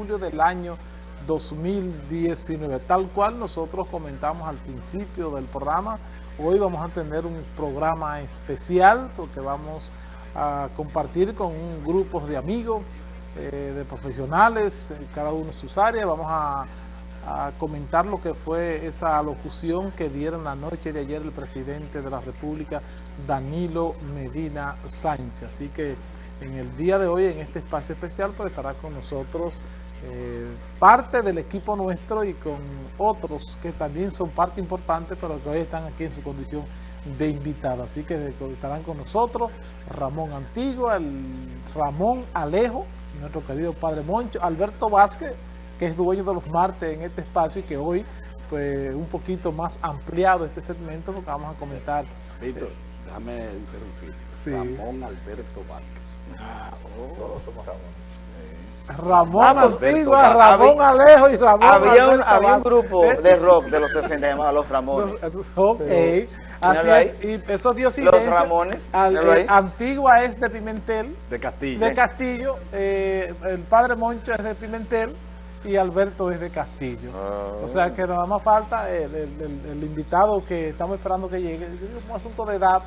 julio del año 2019. Tal cual nosotros comentamos al principio del programa, hoy vamos a tener un programa especial porque vamos a compartir con un grupo de amigos, eh, de profesionales, cada uno en sus áreas. Vamos a, a comentar lo que fue esa locución que dieron la noche de ayer el presidente de la República, Danilo Medina Sánchez. Así que en el día de hoy, en este espacio especial, pues estará con nosotros eh, parte del equipo nuestro y con otros que también son parte importante, pero que hoy están aquí en su condición de invitada. Así que estarán con nosotros Ramón Antigua, el Ramón Alejo, nuestro querido Padre Moncho, Alberto Vázquez, que es dueño de los martes en este espacio y que hoy, pues, un poquito más ampliado este segmento, porque vamos a comentar. Víctor, déjame interrumpir. Sí. Ramón Alberto Vázquez. Ah, oh. Todos somos Ramón. Ramón Ah, pues, Antigua, Ramón había- Alejo y Ramón Había un, había un grupo de rock de los 60 llamado Los Ramones. Ok, así ahí. es, y esos dios Los Ramones, Al, eh. Antigua es de Pimentel, De Castillo. de Castillo, eh, el padre Moncho es de Pimentel y Alberto es de Castillo. Ah. O sea que nada más falta el, el- el- el invitado que estamos esperando que llegue. Es un asunto de edad,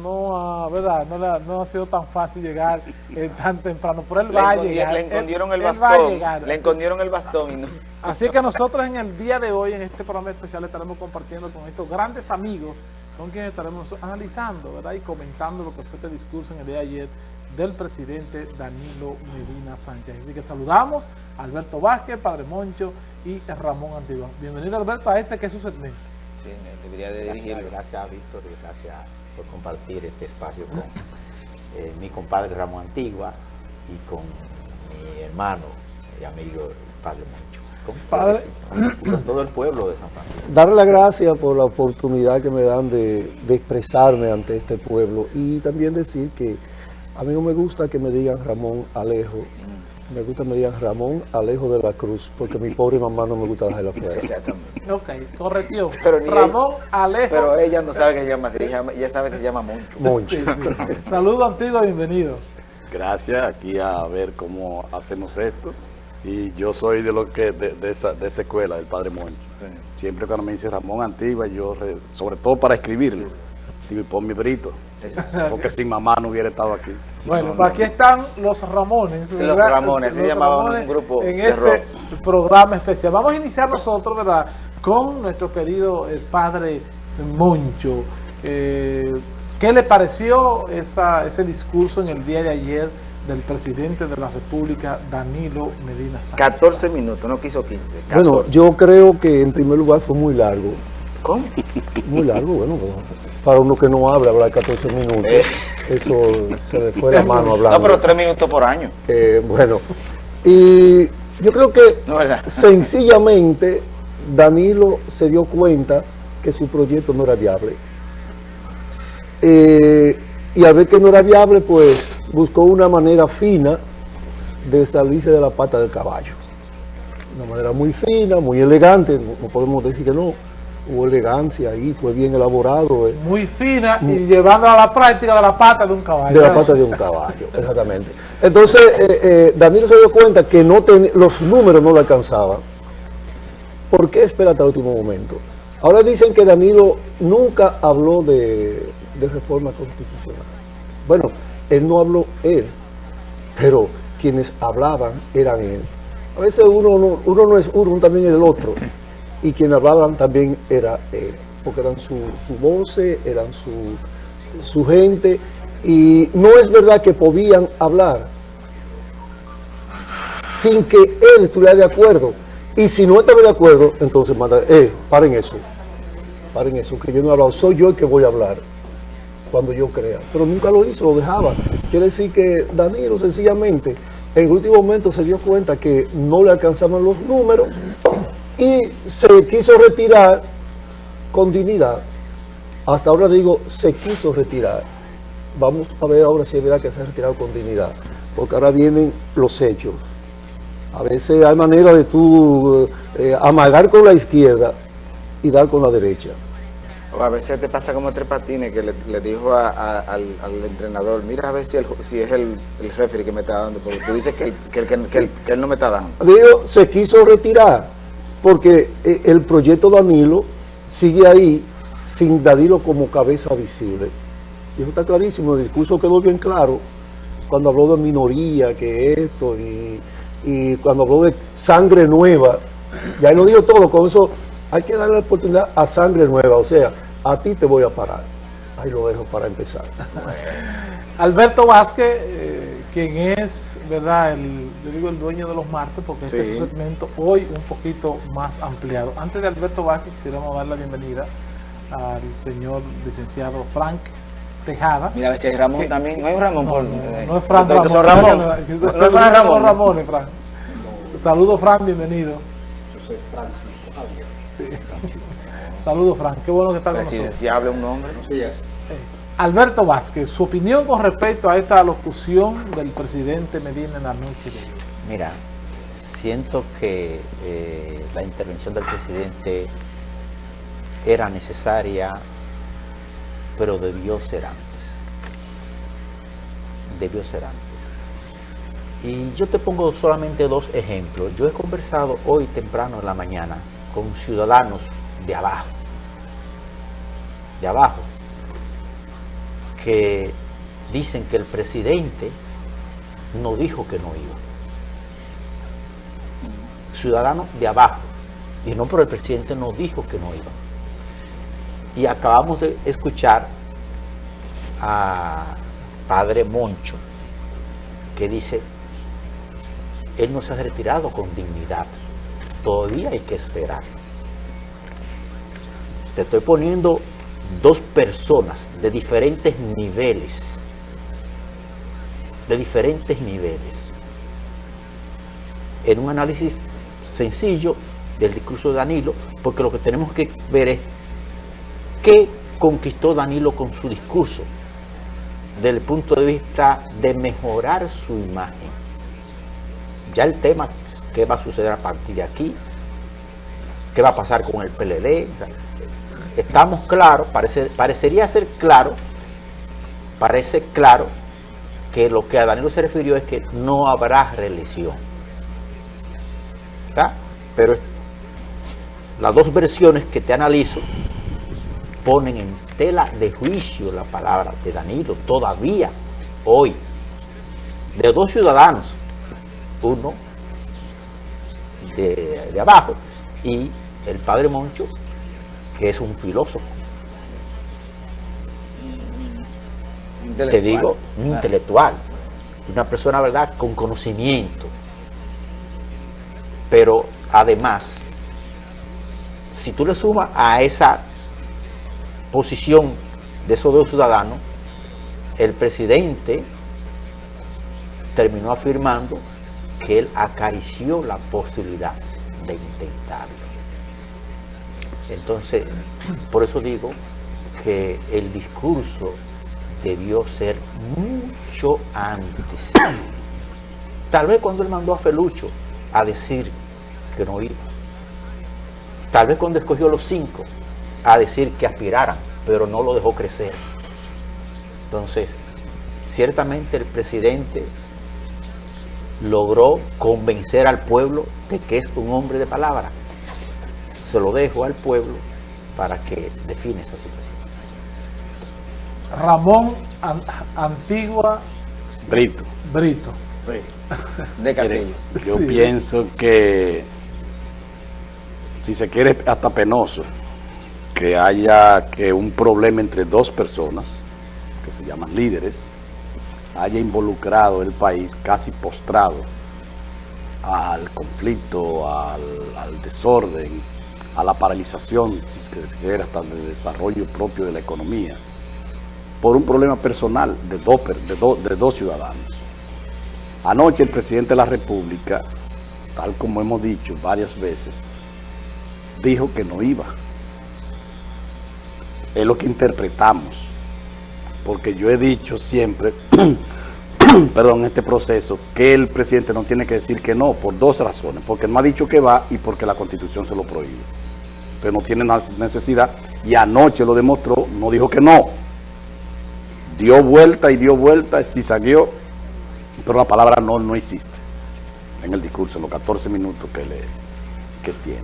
no, ah, ¿verdad? No, ha sido tan fácil llegar eh, tan temprano, pero él Le, va a escondi- llegar. le escondieron el él bastón. Le escondieron el bastón y no. Así que nosotros en el día de hoy, en este programa especial, estaremos compartiendo con estos grandes amigos con quienes estaremos analizando ¿verdad? y comentando lo que fue este discurso en el día de ayer del presidente Danilo Medina Sánchez. Así que saludamos a Alberto Vázquez, Padre Moncho y Ramón Antigua. Bienvenido Alberto a este que es su segmento. Sí, debería de Gracias, dirigirlo. gracias Víctor y gracias por compartir este espacio con eh, mi compadre Ramón Antigua y con mi hermano y amigo el Padre Moncho. Con Padre. ustedes y con todo el pueblo de San Francisco. Darle las gracias por la oportunidad que me dan de, de expresarme ante este pueblo y también decir que a mí no me gusta que me digan Ramón Alejo, me gusta me digan Ramón Alejo de la Cruz, porque mi pobre mamá no me gusta dejarla afuera. Exactamente. Ok, corrección. Pero Ramón Alejo. Pero ella no sabe que se llama así, ella, ella sabe que se llama Moncho. Moncho. Saludo Antigua, bienvenido. Gracias, aquí a ver cómo hacemos esto. Y yo soy de lo que de, de esa, de esa escuela, del Padre Moncho. Siempre cuando me dice Ramón Antigua, yo, re- sobre todo para escribirlo, y pon mi brito, porque sin mamá no hubiera estado aquí. Bueno, pues aquí están los Ramones. Los Ramones, así Los llamaban un grupo En de este rock. programa especial. Vamos a iniciar nosotros, ¿verdad? Con nuestro querido eh, padre Moncho. Eh, ¿Qué le pareció esa, ese discurso en el día de ayer del presidente de la República, Danilo Medina Sánchez? 14 minutos, no quiso 15. Bueno, 14. yo creo que en primer lugar fue muy largo, ¿Cómo? muy largo, bueno, para uno que no habla, hablar 14 minutos, Eh. eso se le fue la mano hablando. No, pero 3 minutos por año. Eh, bueno, y yo creo que sencillamente Danilo se dio cuenta que su proyecto no era viable. Eh, y al ver que no era viable, pues buscó una manera fina de salirse de la pata del caballo. Una manera muy fina, muy elegante, no podemos decir que no. Hubo elegancia ahí, fue bien elaborado. eh Muy fina y llevándola a la práctica de la pata de un caballo. de la pata de un caballo, exactamente. Entonces, eh, eh, Danilo se dio cuenta que no ten- los números no le alcanzaban. ¿Por qué espera hasta el último momento? Ahora dicen que Danilo nunca habló de, de reforma constitucional. Bueno, él no habló él, pero quienes hablaban eran él. A veces uno no, uno no es uno, uno también es el otro. Y quienes hablaban también era él, porque eran su, su voces, eran su, su gente, y no es verdad que podían hablar sin que él estuviera de acuerdo. Y si no estaba de acuerdo, entonces manda, eh, paren eso, paren eso, que yo no he hablado, soy yo el que voy a hablar cuando yo crea. Pero nunca lo hizo, lo dejaba. Quiere decir que Danilo sencillamente en el último momento se dio cuenta que no le alcanzaban los números y se quiso retirar con dignidad. Hasta ahora digo, se quiso retirar. Vamos a ver ahora si es verdad que se ha retirado con dignidad, porque ahora vienen los hechos. A veces hay manera de tú eh, amagar con la izquierda y dar con la derecha. O a veces te pasa como tres patines que le, le dijo a- a- al, al entrenador, mira a ver si, el, si es el, el referee que me está dando, porque tú dices que él no me está dando. Digo, se quiso retirar porque eh, el proyecto Danilo sigue ahí sin Danilo como cabeza visible. Y eso está clarísimo, el discurso quedó bien claro cuando habló de minoría, que esto, y, cuando habló de sangre nueva, ya él lo dijo todo, con eso hay que darle la oportunidad a sangre nueva, o sea, a ti te voy a parar. Ahí lo dejo para empezar. Alberto Vázquez, eh, quien es, ¿verdad? El, yo digo el dueño de los martes, porque este Sí. es un segmento hoy un poquito más ampliado. Antes de Alberto Vázquez, quisiéramos dar la bienvenida al señor licenciado Frank Tejada. Mira a ver si hay Ramón también. No un Ramón. No, por- no, eh, no es Fran estos Ramón. son Ramón. No, No es Fran Ramón. Ramón, Fran. Saludos, Fran, bienvenido. Sí. Saludos, Fran. Qué bueno que está con nosotros. Presidenciable un nombre. Alberto Vázquez, su opinión con respecto a esta alocución del presidente Medina en la noche de hoy. Mira, siento que eh, la intervención del presidente era necesaria, pero debió ser antes. Debió ser antes. Y yo te pongo solamente dos ejemplos. Yo he conversado hoy temprano en la mañana con ciudadanos de abajo, de abajo, que dicen que el presidente no dijo que no iba ciudadanos de abajo. Y no, pero el presidente no dijo que no iba. Y acabamos de escuchar a padre Moncho, que dice, él no se ha retirado con dignidad. Todavía hay que esperar. Te estoy poniendo dos personas de diferentes niveles. De diferentes niveles en un análisis sencillo del discurso de Danilo, porque lo que tenemos que ver es qué conquistó Danilo con su discurso, desde el punto de vista de mejorar su imagen. Ya el tema, qué va a suceder a partir de aquí, qué va a pasar con el PLD, estamos claros, parece, parecería ser claro, parece claro que lo que a Danilo se refirió es que no habrá reelección. ¿Está? Pero las dos versiones que te analizo ponen en tela de juicio la palabra de Danilo todavía hoy de dos ciudadanos uno de, de abajo y el padre Moncho que es un filósofo. Te digo un intelectual una persona verdad con conocimiento. Pero además, si tú le sumas a esa posición de esos dos ciudadanos, el presidente terminó afirmando que él acarició la posibilidad de intentarlo. Entonces, por eso digo que el discurso debió ser mucho antes. Tal vez cuando él mandó a Felucho a decir que no iba. Tal vez cuando escogió los cinco a decir que aspiraran, pero no lo dejó crecer. Entonces, ciertamente el presidente logró convencer al pueblo de que es un hombre de palabra. Se lo dejo al pueblo para que define esa situación. Ramón An- Antigua Brito. Brito. De Castillo. yo Sí. pienso que si se quiere hasta penoso que haya que un problema entre dos personas que se llaman líderes haya involucrado el país casi postrado al conflicto, al, al desorden, a la paralización, si se quiere, hasta el desarrollo propio de la economía, por un problema personal de dos, de dos ciudadanos. Anoche el presidente de la República, tal como hemos dicho varias veces, dijo que no iba. Es lo que interpretamos, porque yo he dicho siempre, perdón, este proceso, que el presidente no tiene que decir que no, por dos razones, porque no ha dicho que va y porque la constitución se lo prohíbe. usted no tiene necesidad, y anoche lo demostró, no dijo que no. Dio vuelta y dio vuelta, si salió, pero la palabra no no existe en el discurso, en los 14 minutos que, le, que tiene.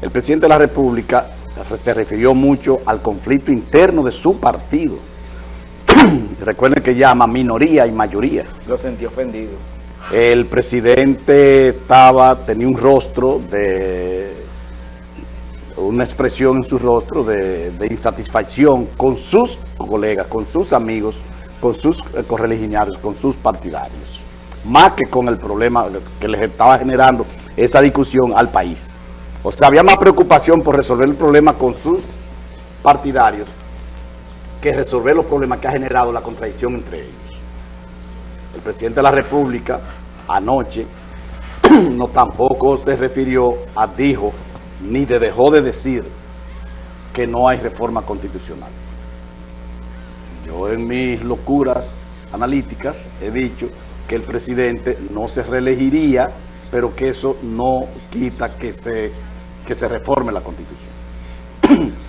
El presidente de la República se refirió mucho al conflicto interno de su partido. Recuerden que llama minoría y mayoría. Lo sentí ofendido. El presidente estaba, tenía un rostro de una expresión en su rostro de, insatisfacción con sus colegas, con sus amigos, con sus eh, correligionarios, con sus partidarios, más que con el problema que les estaba generando esa discusión al país. O sea, había más preocupación por resolver el problema con sus partidarios que resolver los problemas que ha generado la contradicción entre ellos. El presidente de la República anoche no tampoco se refirió a, dijo, ni de dejó de decir que no hay reforma constitucional. Yo en mis locuras analíticas he dicho que el presidente no se reelegiría, pero que eso no quita que se, que se reforme la constitución.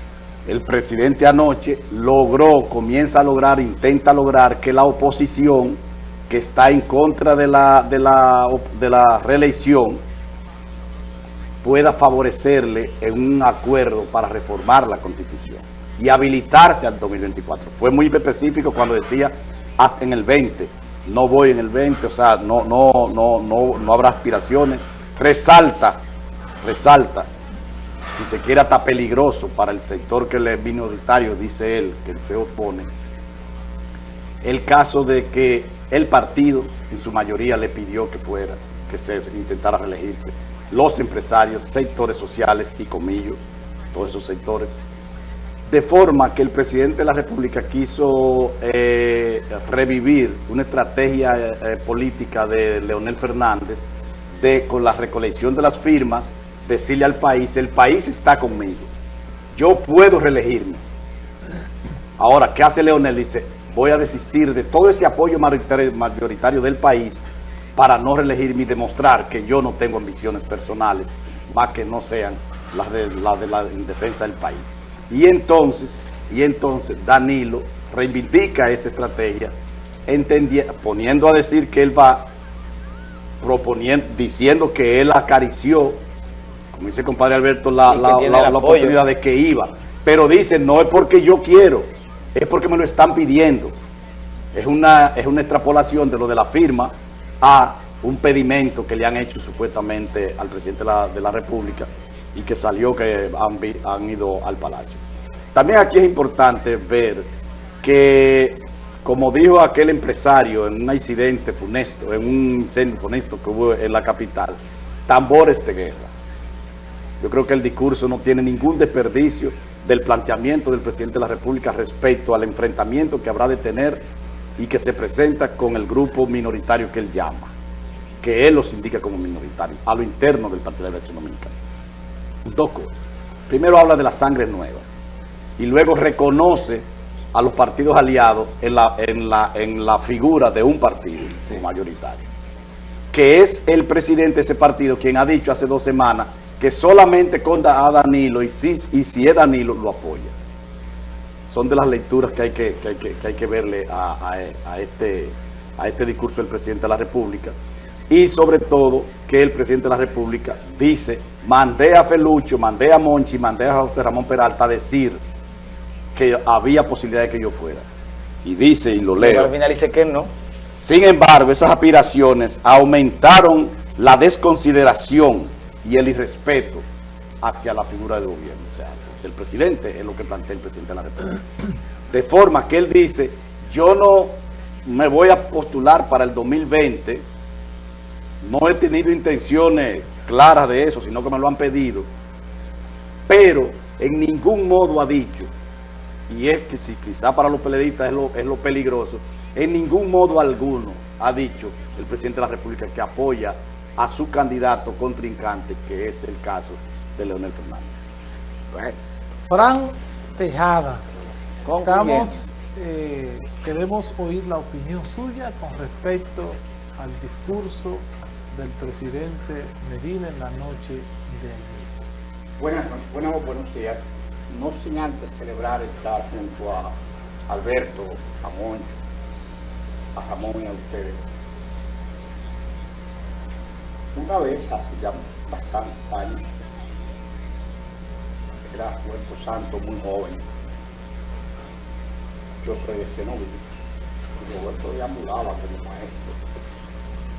El presidente anoche logró, comienza a lograr, intenta lograr que la oposición que está en contra de la, de la, de la reelección pueda favorecerle en un acuerdo para reformar la Constitución y habilitarse al 2024. Fue muy específico cuando decía hasta en el 20, no voy en el 20, o sea, no, no, no, no, no habrá aspiraciones. Resalta, resalta, si se quiere hasta peligroso para el sector que le es minoritario, dice él, que se opone, el caso de que el partido en su mayoría le pidió que fuera, que se intentara reelegirse. Los empresarios, sectores sociales y comillos, todos esos sectores, de forma que el presidente de la República quiso eh, revivir una estrategia eh, política de Leonel Fernández de con la recolección de las firmas, decirle al país, el país está conmigo, yo puedo reelegirme. Ahora, ¿qué hace Leonel? Dice, voy a desistir de todo ese apoyo mayoritario del país para no reelegirme y demostrar que yo no tengo ambiciones personales, más que no sean las de, las de la defensa del país. Y entonces, y entonces Danilo reivindica esa estrategia, poniendo a decir que él va proponiendo, diciendo que él acarició, como dice el compadre Alberto, la, la oportunidad de que iba. Pero dice, no es porque yo quiero, es porque me lo están pidiendo. Es una, es una extrapolación de lo de la firma a un pedimento que le han hecho supuestamente al presidente de la, República y que salió que han, han, ido al Palacio. También aquí es importante ver que, como dijo aquel empresario en un incidente funesto, en un incendio funesto que hubo en la capital, tambores de guerra. Yo creo que el discurso no tiene ningún desperdicio del planteamiento del presidente de la República respecto al enfrentamiento que habrá de tener y que se presenta con el grupo minoritario que él llama, que él los indica como minoritario, a lo interno del Partido de la Derecha Dominicana. Dos cosas. Primero habla de la sangre nueva y luego reconoce a los partidos aliados en la, en la, en la figura de un partido mayoritario, que es el presidente de ese partido quien ha dicho hace dos semanas que solamente con a Danilo y si, y si es Danilo lo apoya son de las lecturas que hay que, hay que, verle a, este, a este discurso del presidente de la República. Y sobre todo que el presidente de la República dice, mandé a Felucho, mandé a Monchi, mandé a José Ramón Peralta a decir que había posibilidad de que yo fuera. Y dice, y lo leo. Pero al final dice que no. Sin embargo, esas aspiraciones aumentaron la desconsideración y el irrespeto hacia la figura del gobierno. O sea, el presidente, es lo que plantea el presidente de la República. De forma que él dice, yo no me voy a postular para el 2020, no he tenido intenciones claras de eso, sino que me lo han pedido, pero en ningún modo ha dicho, y es que si quizá para los peleadistas es lo, es lo peligroso, en ningún modo alguno ha dicho el presidente de la República que apoya a su candidato contrincante, que es el caso de Leonel Fernández. Fran Tejada, estamos, eh, queremos oír la opinión suya con respecto al discurso del presidente Medina en la noche de ayer. Buenas, buenas, buenos días. No sin antes celebrar estar junto a Alberto, a Moncho, a Ramón y a ustedes. Una vez, hace ya bastantes años, era Puerto Santo muy joven. Yo soy de Cenoví y Roberto deambulaba como maestro.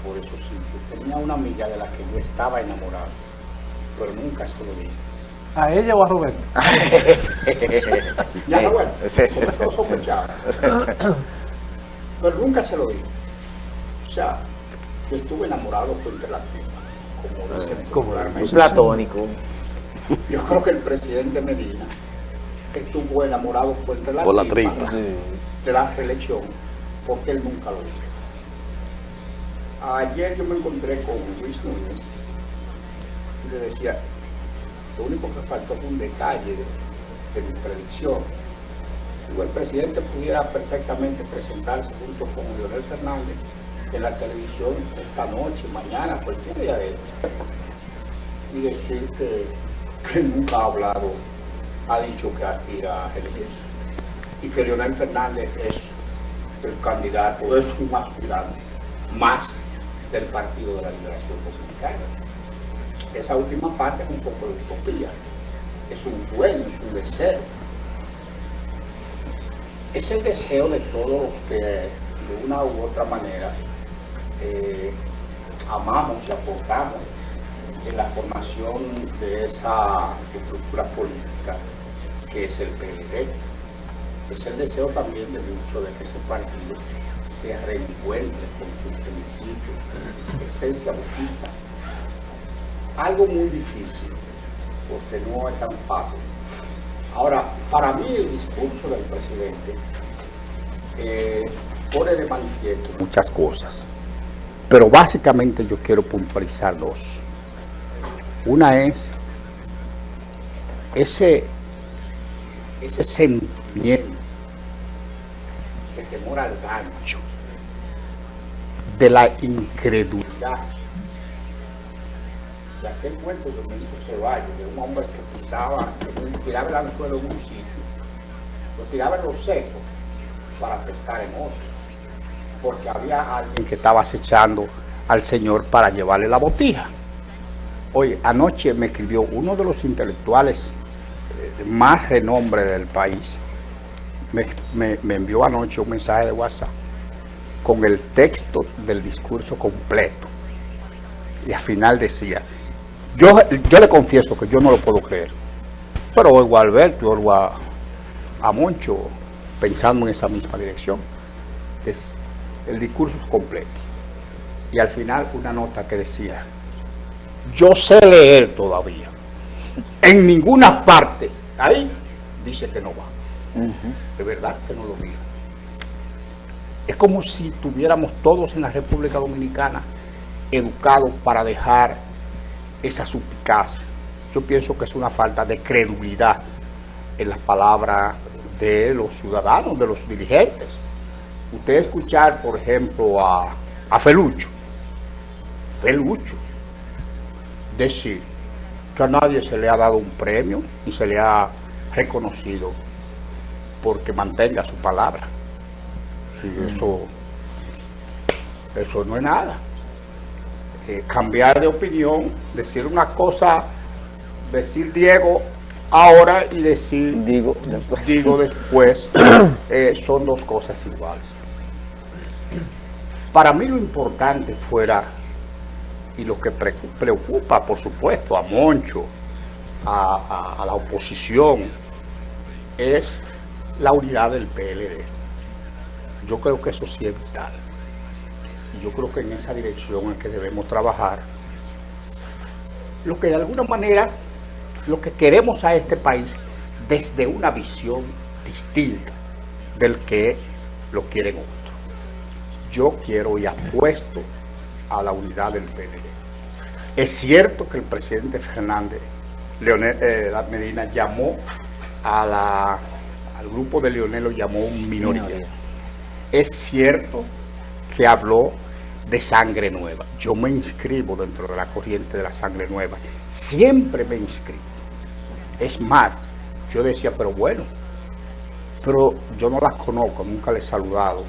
Por eso sí, tenía una amiga de la que yo estaba enamorado, pero nunca se lo dije. ¿A ella o a Roberto? ya, me sospechaba. pero nunca se lo dije. O sea, yo estuve enamorado por la popularmente. Platónico. Yo creo que el presidente Medina estuvo enamorado por, la, por la tripa de la reelección, porque él nunca lo hizo. Ayer yo me encontré con Luis Núñez y le decía, lo único que faltó fue un detalle de, mi predicción. Digo, el presidente pudiera perfectamente presentarse junto con Leonel Fernández en la televisión esta noche, mañana, cualquier día de y decir que que nunca ha hablado, ha dicho que aspira a elegirse. Y que Leonel Fernández es el candidato, es un aspirante más del Partido de la Liberación Dominicana. Esa última parte es un poco de utopía, es un sueño, es un deseo. Es el deseo de todos los que de una u otra manera eh, amamos y aportamos en la formación de esa estructura política que es el PLD. Es el deseo también de mucho de que ese partido se reencuentre con sus principios, esencia boquita. Algo muy difícil, porque no es tan fácil. Ahora, para mí el discurso del presidente eh, pone de manifiesto muchas cosas, pero básicamente yo quiero puntualizar dos. Una es ese, ese sentimiento de temor al gancho, de la incredulidad. De aquel cuento de Domingo Ceballos, de un hombre que pisaba, que tiraba el anzuelo en un sitio, lo tiraba en los secos para pescar en otro, porque había alguien que estaba acechando al Señor para llevarle la botija. Hoy, anoche me escribió uno de los intelectuales eh, más renombre del país. Me, envió anoche un mensaje de WhatsApp con el texto del discurso completo. Y al final decía, yo, yo le confieso que yo no lo puedo creer, pero oigo a Alberto, oigo a, a Moncho pensando en esa misma dirección. Es, el discurso es completo. Y al final una nota que decía, yo sé leer todavía. En ninguna parte. Ahí dice que no va. De verdad que no lo mira. Es como si tuviéramos todos en la República Dominicana educados para dejar esa suspicacia. Yo pienso que es una falta de credulidad en las palabras de los ciudadanos, de los dirigentes. Usted escuchar, por ejemplo, a, a Felucho. Felucho decir que a nadie se le ha dado un premio y se le ha reconocido porque mantenga su palabra. Sí, mm. eso, eso no es nada. Eh, cambiar de opinión, decir una cosa, decir Diego ahora y decir digo después, digo después eh, son dos cosas iguales. Para mí lo importante fuera y lo que preocupa, por supuesto, a Moncho, a, la oposición, es la unidad del PLD. Yo creo que eso sí es vital. Y yo creo que en esa dirección es que debemos trabajar. Lo que de alguna manera, lo que queremos a este país desde una visión distinta del que lo quieren otros. Yo quiero y apuesto a la unidad del PLD. Es cierto que el presidente Fernández, Leonel eh, Medina, llamó a la, al grupo de Leonel, lo llamó un minoría. Es cierto que habló de sangre nueva. Yo me inscribo dentro de la corriente de la sangre nueva. Siempre me inscribo. Es más, yo decía, pero bueno, pero yo no las conozco, nunca les he saludado.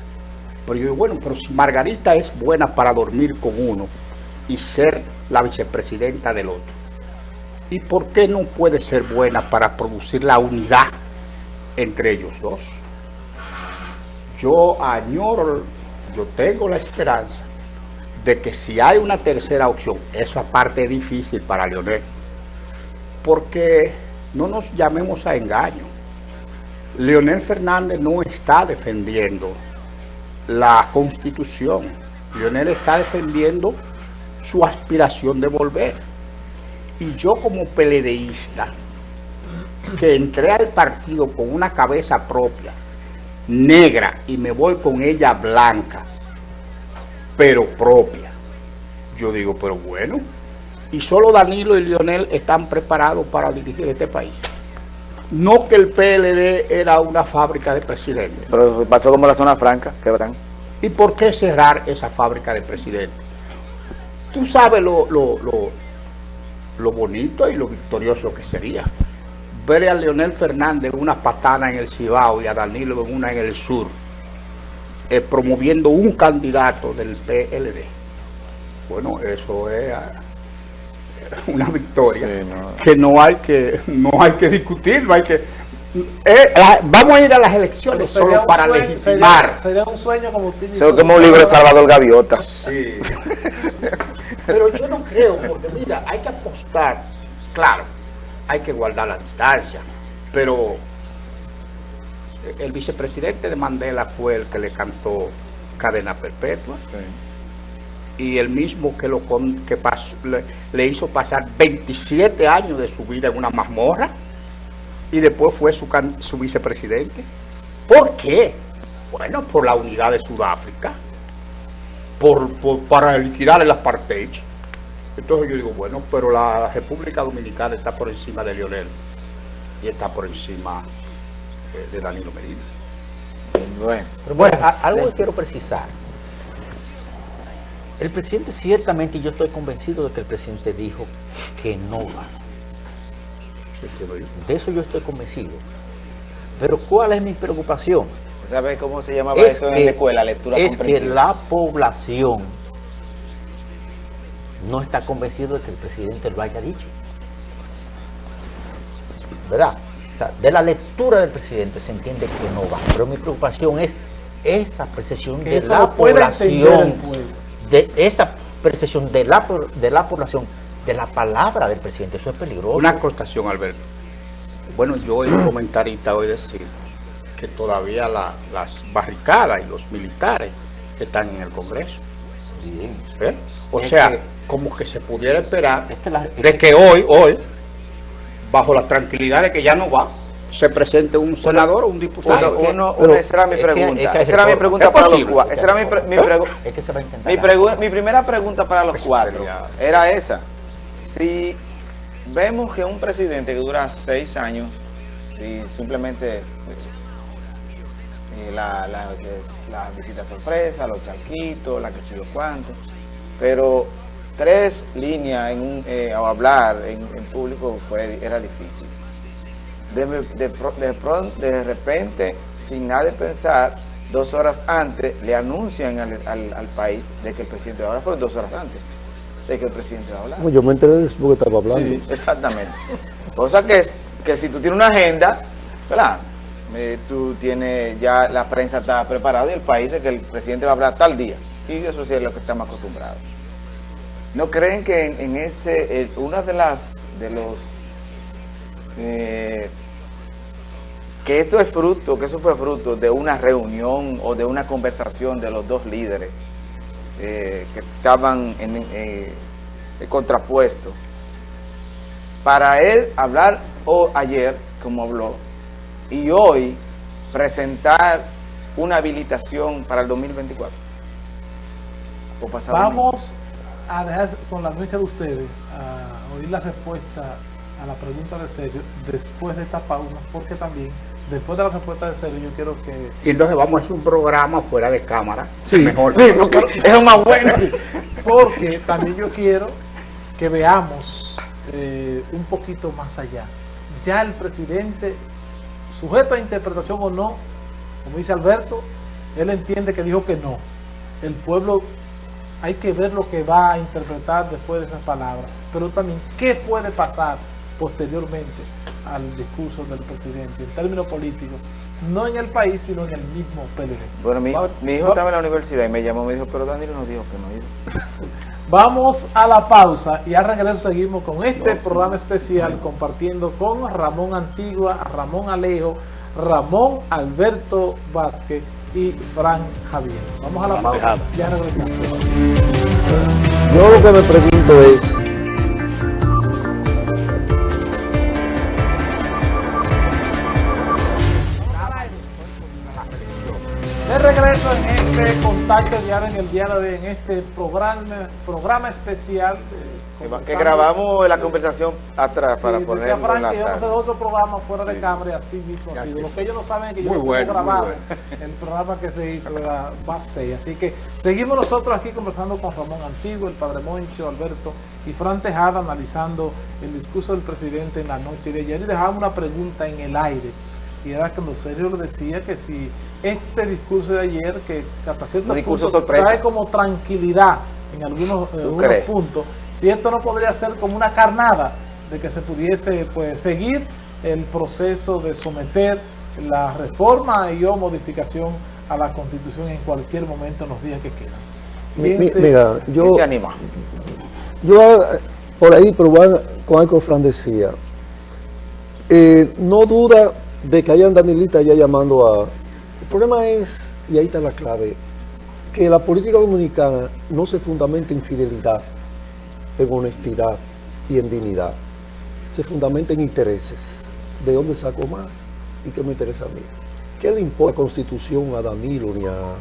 Pero yo digo, bueno, pero si Margarita es buena para dormir con uno y ser la vicepresidenta del otro, ¿y por qué no puede ser buena para producir la unidad entre ellos dos? Yo añoro, yo tengo la esperanza de que si hay una tercera opción, eso aparte es difícil para Leonel, porque no nos llamemos a engaño. Leonel Fernández no está defendiendo la constitución. Leonel está defendiendo su aspiración de volver. Y yo como peledeísta, que entré al partido con una cabeza propia, negra, y me voy con ella blanca, pero propia. Yo digo, pero bueno, y solo Danilo y Lionel están preparados para dirigir este país. No que el PLD era una fábrica de presidentes. Pero pasó como la zona franca, quebran. ¿Y por qué cerrar esa fábrica de presidentes? Tú sabes lo, lo, lo, lo bonito y lo victorioso que sería. Ver a Leonel Fernández en una patana en el Cibao y a Danilo en una en el sur, eh, promoviendo un candidato del PLD. Bueno, eso es una victoria Sí, no. que no hay que no hay que discutir, no hay que eh, la- vamos a ir a las elecciones solo para sueño- legitimar. Sería, sería un sueño como usted Eso es como un libro de Salvador Gaviota. Sí. Pero yo no creo, porque mira, hay que apostar. Claro, hay que guardar la distancia, pero el vicepresidente de Mandela fue el que le cantó cadena perpetua y el mismo que lo con- que pasó- le, le hizo pasar 27 años de su vida en una mazmorra y después fue su, can- su vicepresidente. ¿Por qué? Bueno, por la unidad de Sudáfrica por, por- para liquidar el apartheid. Entonces yo digo, bueno, pero la República Dominicana está por encima de Lionel y está por encima eh, de Danilo Medina. Bueno, Pero bueno, a- algo que quiero precisar. El presidente ciertamente, y yo estoy convencido de que el presidente dijo que no va. De eso yo estoy convencido. Pero ¿cuál es mi preocupación? ¿sabes cómo se llamaba Es eso en que- la escuela? Lectura es que la población no está convencido de que el presidente lo haya dicho. ¿Verdad? O sea, de la lectura del presidente se entiende que no va. Pero mi preocupación es esa percepción Que de la población, pueblo. De esa percepción de la, de la población, de la palabra del presidente. Eso es peligroso. Una acotación, Alberto. Bueno, yo oí un comentarista hoy decir que todavía la- las barricadas y los militares están en el Congreso. ¿eh? O Es sea, que- como que se pudiera esperar Es que la- de que hoy, hoy, bajo la tranquilidad de que ya no va, se presente un senador o un diputado. Uno, esa era mi pregunta. esa era mi pregunta para los cuatro. Esa era mi, mi pregu- Es que se va a intentar. mi, primera pregunta para los cuatro era esa. Si vemos que un presidente que dura seis años, si simplemente eh, la, visita sorpresa, los charquitos, la que sé yo cuánto, pero tres líneas en eh, o hablar en, en público fue, era difícil. De, de, de, repente, sin nada de pensar, dos horas antes le anuncian al, al- al país de que el presidente va a hablar, fueron dos horas antes de que el presidente va a hablar. Yo me enteré después que estaba hablando. Sí, exactamente. Cosa que es que si tú tienes una agenda, ¿verdad? Eh, tú tienes ya la prensa está preparada y el país de que el presidente va a hablar tal día. Y eso sí es lo que estamos acostumbrados. ¿No creen que en, en ese, eh, una de las, de los, eh, que esto es fruto, que eso fue fruto de una reunión o de una conversación de los dos líderes eh, que estaban en, eh, contrapuestos? para él hablar o ayer, como habló, y hoy presentar una habilitación para el 2024. O pasado Vamos a dejar con la anuncia de ustedes a oír la respuesta a la pregunta de Sergio después de esta pausa, porque también después de la respuesta de Sergio yo quiero que Y entonces vamos a hacer un programa fuera de cámara. Mejor. Sí, porque es lo más bueno. porque también yo quiero que veamos eh, un poquito más allá ya el presidente, sujeto a interpretación o no, como dice Alberto, él entiende que dijo que no. El pueblo hay que ver lo que va a interpretar después de esas palabras, pero también qué puede pasar posteriormente al discurso del presidente en términos políticos, no en el país, sino en el mismo PLD. Bueno, mi hijo, mi hijo estaba en la universidad y me llamó, me dijo, pero Danilo nos dijo que no iba. Vamos a la pausa y al regreso seguimos con este programa especial compartiendo con Ramón Antigua, Ramón Alejo, Ramón Alberto Vázquez y Fran Javier. Vamos a la pausa. Ya regresamos. Yo lo que me pregunto es, De regreso en este contacto diario en el día de hoy, en este programa, programa especial. Que, va- que grabamos la conversación atrás para Sí, en Frank la que hacer otro programa fuera de cámara y así mismo sido. Lo que ellos no saben es que yo Muy tengo bueno, grabado, bueno. el programa que se hizo era backstage. Así que seguimos nosotros aquí conversando con Ramón Antiguo, el Padre Moncho, Alberto y Fran Tejada analizando el discurso del presidente en la noche de ayer y dejamos una pregunta en el aire. Y era cuando Sergio le decía que si este discurso de ayer, que hasta cierto Un discurso punto sorpresa. trae como tranquilidad en algunos, en algunos crees? puntos, si esto no podría ser como una carnada de que se pudiese pues seguir el proceso de someter la reforma y o modificación a la constitución en cualquier momento en los días que quedan. mi- ¿Quién mi- se- mira, yo, ¿Quién se anima? yo eh, por ahí probar con algo que Fran decía, eh, no duda de que hayan Danielitas ya llamando a... El problema es, y ahí está la clave, que la política dominicana no se fundamenta en fidelidad, en honestidad y en dignidad. Se fundamenta en intereses. ¿De dónde saco más? ¿Y qué me interesa a mí? ¿Qué le importa la constitución a Danilo ni a,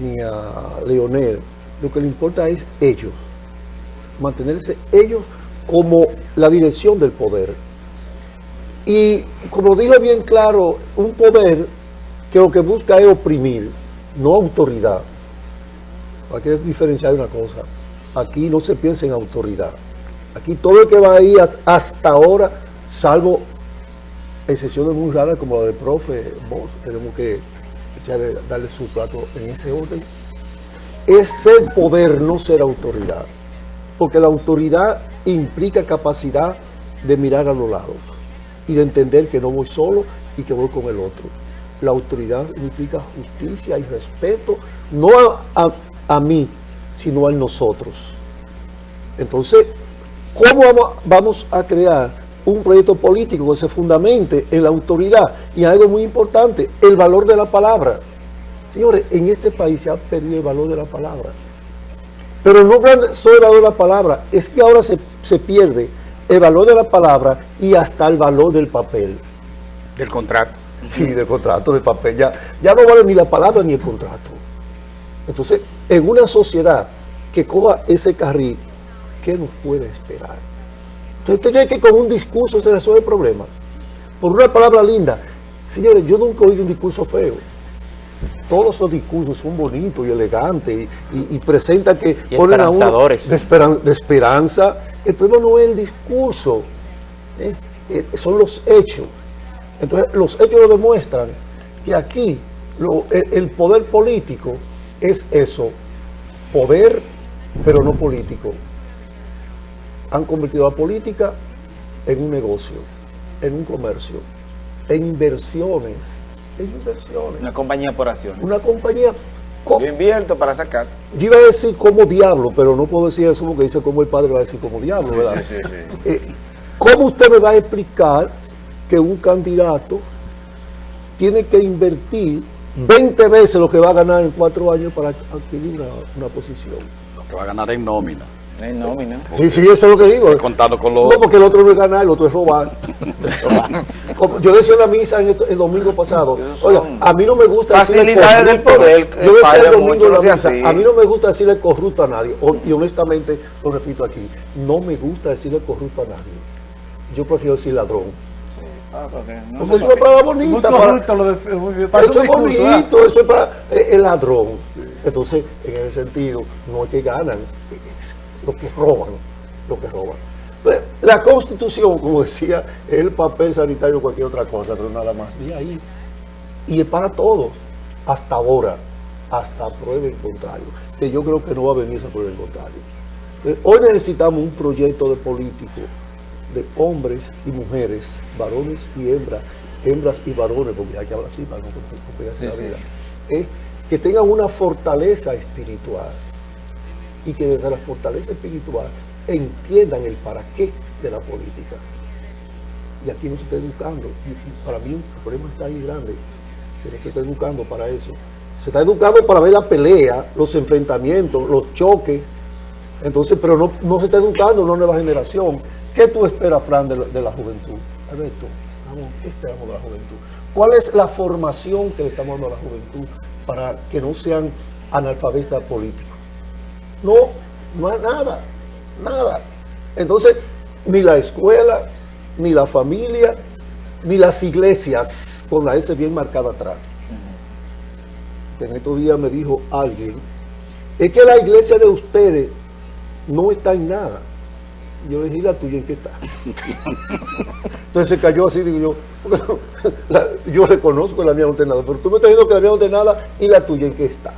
ni a Leonel? Lo que le importa es ellos. Mantenerse ellos como la dirección del poder. Y como dijo bien claro, un poder que lo que busca es oprimir, no autoridad. Hay que diferenciar una cosa. Aquí no se piensa en autoridad. Aquí todo el que va ahí hasta ahora, salvo excepciones muy raras como la del profe tenemos que darle su plato en ese orden, es ser poder, no ser autoridad. Porque la autoridad implica capacidad de mirar a los lados y de entender que no voy solo y que voy con el otro. La autoridad significa justicia y respeto, no a, a- a mí, sino a nosotros. Entonces, ¿cómo vamos, a crear un proyecto político que se fundamente en la autoridad? Y algo muy importante, el valor de la palabra. Señores, en este país se ha perdido el valor de la palabra. Pero no solo el valor de la palabra, es que ahora se, se pierde el valor de la palabra y hasta el valor del papel. Del contrato. Sí, del contrato de papel. Ya, ya no vale ni la palabra ni el contrato. Entonces, en una sociedad que coja ese carril, ¿qué nos puede esperar? Entonces, ¿usted cree que con un discurso se resuelve el problema? Por una palabra linda. Señores, yo nunca he oído un discurso feo. Todos los discursos son bonitos y elegantes y, y- y presentan que Y ponen a uno de, esperan- de esperanza. El problema no es el discurso, son los hechos. Entonces, los hechos lo demuestran que aquí lo- el, el poder político es eso, poder, pero no político. Han convertido la política en un negocio, en un comercio, en inversiones, en inversiones. Una compañía por acciones. Una compañía, co- Yo invierto para sacar. yo iba a decir como diablo, pero no puedo decir eso porque dice como el padre va a decir como diablo, ¿verdad? Sí, sí, sí. Eh, ¿Cómo usted me va a explicar que un candidato tiene que invertir 20 veces lo que va a ganar en cuatro años para adquirir una, una posición? Lo que va a ganar en nómina. No hay nómina. Sí, sí, eso es lo que digo. Contando con los... No, porque el otro no es ganar, el otro es robar. Yo decía en la misa en el, el domingo pasado, oiga, a mí no me gusta decirle facilidades del corrupto. poder, Yo decía el domingo en la misa, a mí no me gusta decirle corrupto a nadie. O- Y honestamente, lo repito aquí, no me gusta decirle corrupto a nadie. Yo prefiero decir ladrón. Ah, porque no Porque es una palabra bonita. para- corrupto de, parece eso es bonito, eso es para eh, el ladrón. Entonces, en ese sentido, no es que ganan, lo que roban, lo que roban. Pues, la constitución, como decía, es el papel sanitario o cualquier otra cosa, pero nada más. Y ahí. Y es para todos, hasta ahora, hasta prueba en contrario. Que yo creo que no va a venir esa prueba en contrario. Eh, Hoy necesitamos un proyecto de político de hombres y mujeres, varones y hembras, hembras y varones, porque hay que hablar así para no la vida, eh, que tengan una fortaleza espiritual y que desde la fortaleza espiritual entiendan el para qué de la política. Y aquí no se está educando. Y, para mí el problema está ahí grande, que no se está educando para eso. Se está educando para ver la pelea, los enfrentamientos, los choques. Entonces, pero no, no se está educando una nueva generación. ¿Qué tú esperas, Fran, de la juventud? Alberto, vamos, ¿qué esperamos de la juventud? ¿Cuál es la formación que le estamos dando a la juventud para que no sean analfabetas políticos? No, no hay nada, nada. Entonces, ni la escuela, ni la familia, ni las iglesias, con la S bien marcada atrás. En estos días me dijo alguien, es que la iglesia de ustedes no está en nada. Yo le dije, ¿y la tuya en qué está? Entonces se cayó así, digo yo, yo reconozco la mía no pero tú me estás diciendo que la mía no y la tuya en qué está.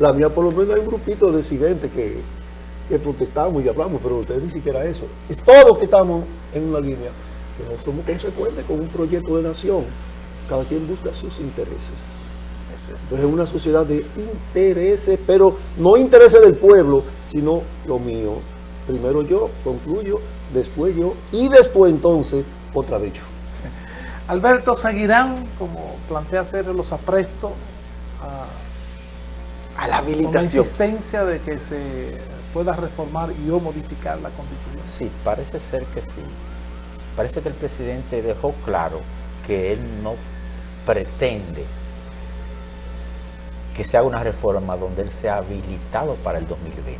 La mía por lo menos hay un grupito de disidentes que, que protestamos y hablamos, pero ustedes ni siquiera eso. Es todos que estamos en una línea, que no somos consecuentes con un proyecto de nación. Cada quien busca sus intereses. Entonces es una sociedad de intereses, pero no intereses del pueblo, sino lo mío. Primero yo, concluyo, después yo, y después entonces otra vez yo. Alberto, ¿seguirán, como plantea hacer los aprestos, a, A la con la habilitación. insistencia de que se pueda reformar y o modificar la constitución? Sí, parece ser que sí. Parece que el presidente dejó claro que él no pretende que se haga una reforma donde él sea habilitado para el 2020.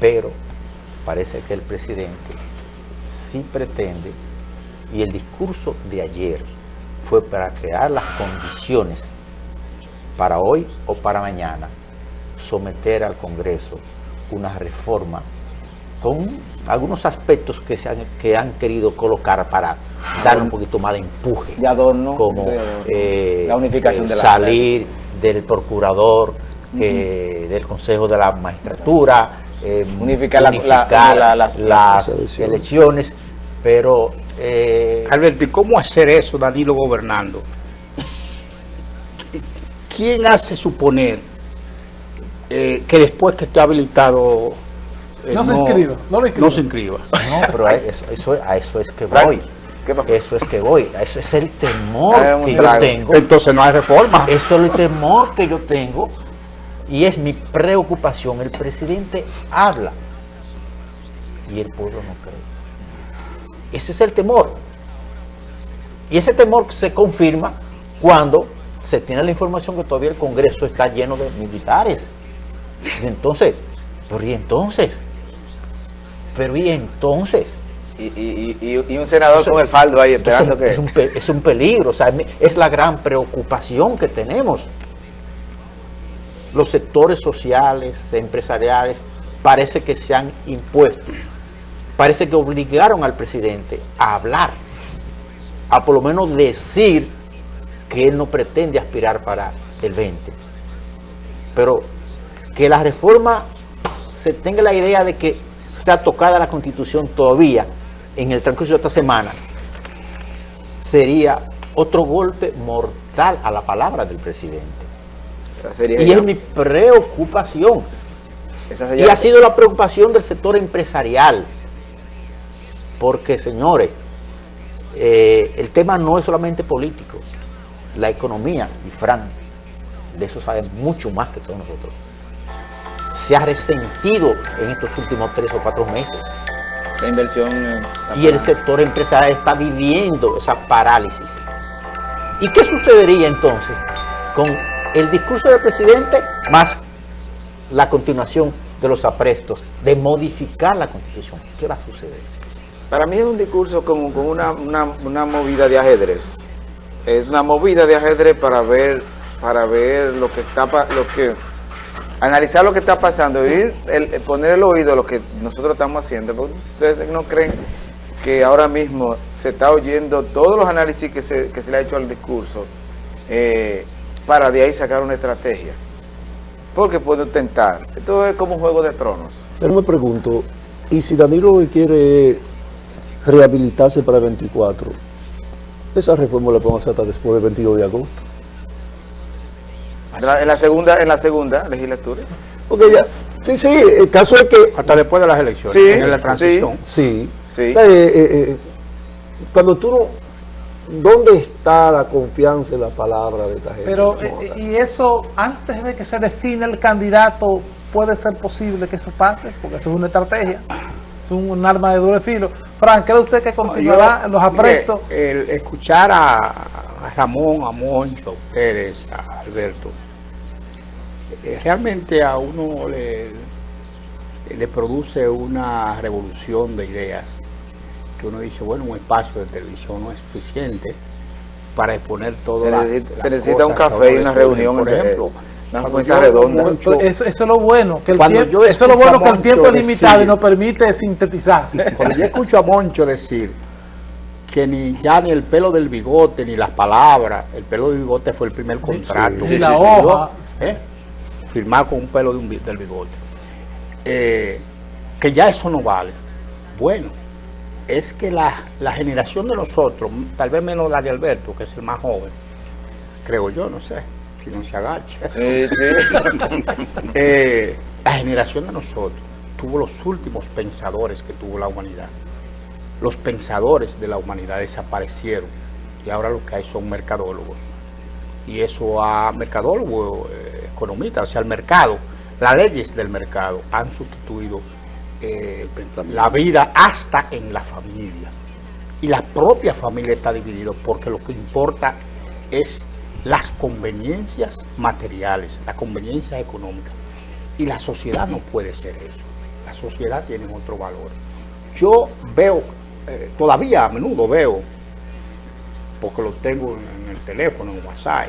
Pero parece que el presidente sí pretende, y el discurso de ayer fue para crear las condiciones para hoy o para mañana someter al Congreso una reforma con algunos aspectos que, se han, que han querido colocar para dar un poquito más de empuje. De adorno, Como de- eh, la unificación de la salir del procurador, eh, del Consejo de la Magistratura, eh, Unificar la- la- unificar la- las- las, elecciones. elecciones, pero eh, Alberto, ¿y cómo hacer eso, Danilo gobernando? ¿Quién hace suponer eh, que después que esté habilitado... eh, No se inscriba, no lo inscriba. No se inscriba. No, pero a eso, eso- a eso es que voy. Eso es que voy. Eso es el temor un que yo tengo. Entonces no hay reforma. Eso es el temor que yo tengo y es mi preocupación. El presidente habla y el pueblo no cree. Ese es el temor. Y ese temor se confirma cuando se tiene la información que todavía el Congreso está lleno de militares. Y entonces, pero y entonces, pero y entonces. Y, y- y- y un senador Eso- con el faldo ahí Entonces, esperando es, un, que... es un peligro, o sea, es la gran preocupación que tenemos. Los sectores sociales, empresariales, parece que se han impuesto, parece que obligaron al presidente a hablar, a por lo menos decir que él no pretende aspirar para el 20. Pero que la reforma se tenga la idea de que sea tocada la constitución todavía en el transcurso de esta semana, sería otro golpe mortal a la palabra del presidente. Sería, Y es mi preocupación. Y ha sido la preocupación del sector empresarial. Porque, señores, eh, el tema no es solamente político. La economía, y Fran, de eso sabe mucho más que todos nosotros, se ha resentido en estos últimos tres o cuatro meses. la inversión... en- Y el sector empresarial está viviendo esa parálisis. ¿Y qué sucedería entonces con el discurso del presidente más la continuación de los aprestos de modificar la constitución? ¿Qué va a suceder? Para mí es un discurso como con una, una, una movida de ajedrez. Es una movida de ajedrez para ver para ver lo que está lo que analizar lo que está pasando, ir, el, poner el oído a lo que nosotros estamos haciendo, porque ustedes no creen que ahora mismo se está oyendo todos los análisis que se, que se le ha hecho al discurso eh, para de ahí sacar una estrategia. Porque puede tentar. Esto es como un juego de tronos. Pero me pregunto, ¿y si Danilo quiere rehabilitarse para el 24? Esa reforma la podemos hacer hasta después del 22 de agosto. En la, segunda en la segunda legislatura. Porque ya, sí, sí, el caso es que... Hasta después de las elecciones, sí, en la transición. Sí, sí. Eh, eh, eh, cuando tú no... ¿Dónde está la confianza en la palabra de esta gente? Pero, y eso, antes de que se define el candidato, puede ser posible que eso pase, porque eso es una estrategia es un, arma de doble filo. Frank, ¿cree usted que continuará los aprestos? el escuchar a, Ramón, a Moncho, Pérez, a Alberto, eh, realmente a uno le, le produce una revolución de ideas que uno dice, bueno, un espacio de televisión no es suficiente para exponer todo las, Se necesita un café y una reunión, por ejemplo. Una redonda. Eso, es lo bueno, que el tiempo, eso es lo bueno que el tiempo es limitado y nos permite sintetizar. Cuando yo escucho a Moncho decir que ni ya ni el pelo del bigote, ni las palabras, el pelo del bigote fue el primer contrato. Y la hoja. ¿eh? Firmar con un pelo del bigote. Eh, que ya eso no vale. Bueno, es que la, la generación de nosotros, tal vez menos la de Alberto, que es el más joven, creo yo, no sé, si no se agacha. Eh, la generación de nosotros tuvo los últimos pensadores que tuvo la humanidad. Los pensadores de la humanidad desaparecieron y ahora lo que hay son mercadólogos. Y eso a mercadólogos, eh, economistas, o sea, el mercado, las leyes del mercado han sustituido eh, la vida hasta en la familia. Y la propia familia está dividida porque lo que importa es las conveniencias materiales, las conveniencias económicas. Y la sociedad no puede ser eso. La sociedad tiene otro valor. Yo veo, eh, todavía a menudo veo, porque lo tengo en, el teléfono, en WhatsApp,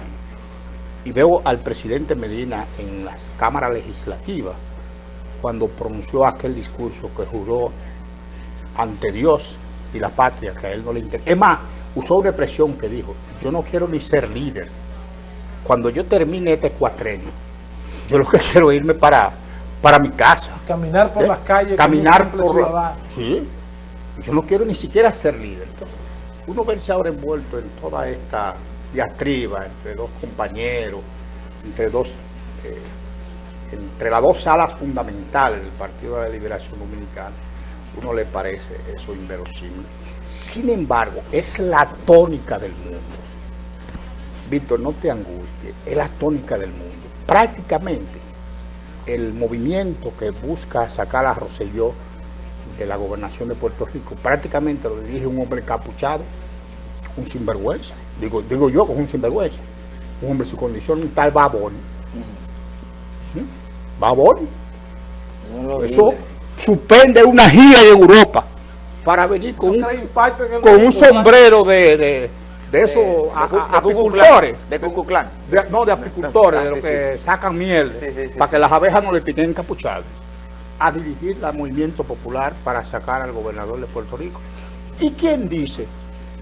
y veo al presidente Medina en las cámaras legislativas, cuando pronunció aquel discurso que juró ante Dios y la patria, que a él no le interesa. Es más, usó una expresión que dijo, yo no quiero ni ser líder, cuando yo termine este cuatrenio, yo lo que quiero es irme para, para mi casa. Caminar por ¿Eh? las calles. Caminar por la, Sí. Yo no quiero ni siquiera ser líder. uno verse ahora envuelto en toda esta diatriba entre dos compañeros, entre dos, eh, entre las dos salas fundamentales del Partido de la Liberación Dominicana, uno le parece eso inverosímil. Sin embargo, es la tónica del mundo. Víctor, no te angusties, es la tónica del mundo. Prácticamente el movimiento que busca sacar a Roselló de la gobernación de Puerto Rico, prácticamente lo dirige un hombre capuchado, un sinvergüenza, digo, digo yo con un sinvergüenza, un hombre su condición, un tal Babón. Babón. Eso suspende una gira de Europa para venir con un, sombrero de de esos apicultores. De Cucuclán. no, de apicultores, de los que sacan miel, para que las abejas no le piquen encapuchados. A dirigir el movimiento popular para sacar al gobernador de Puerto Rico. ¿Y quién dice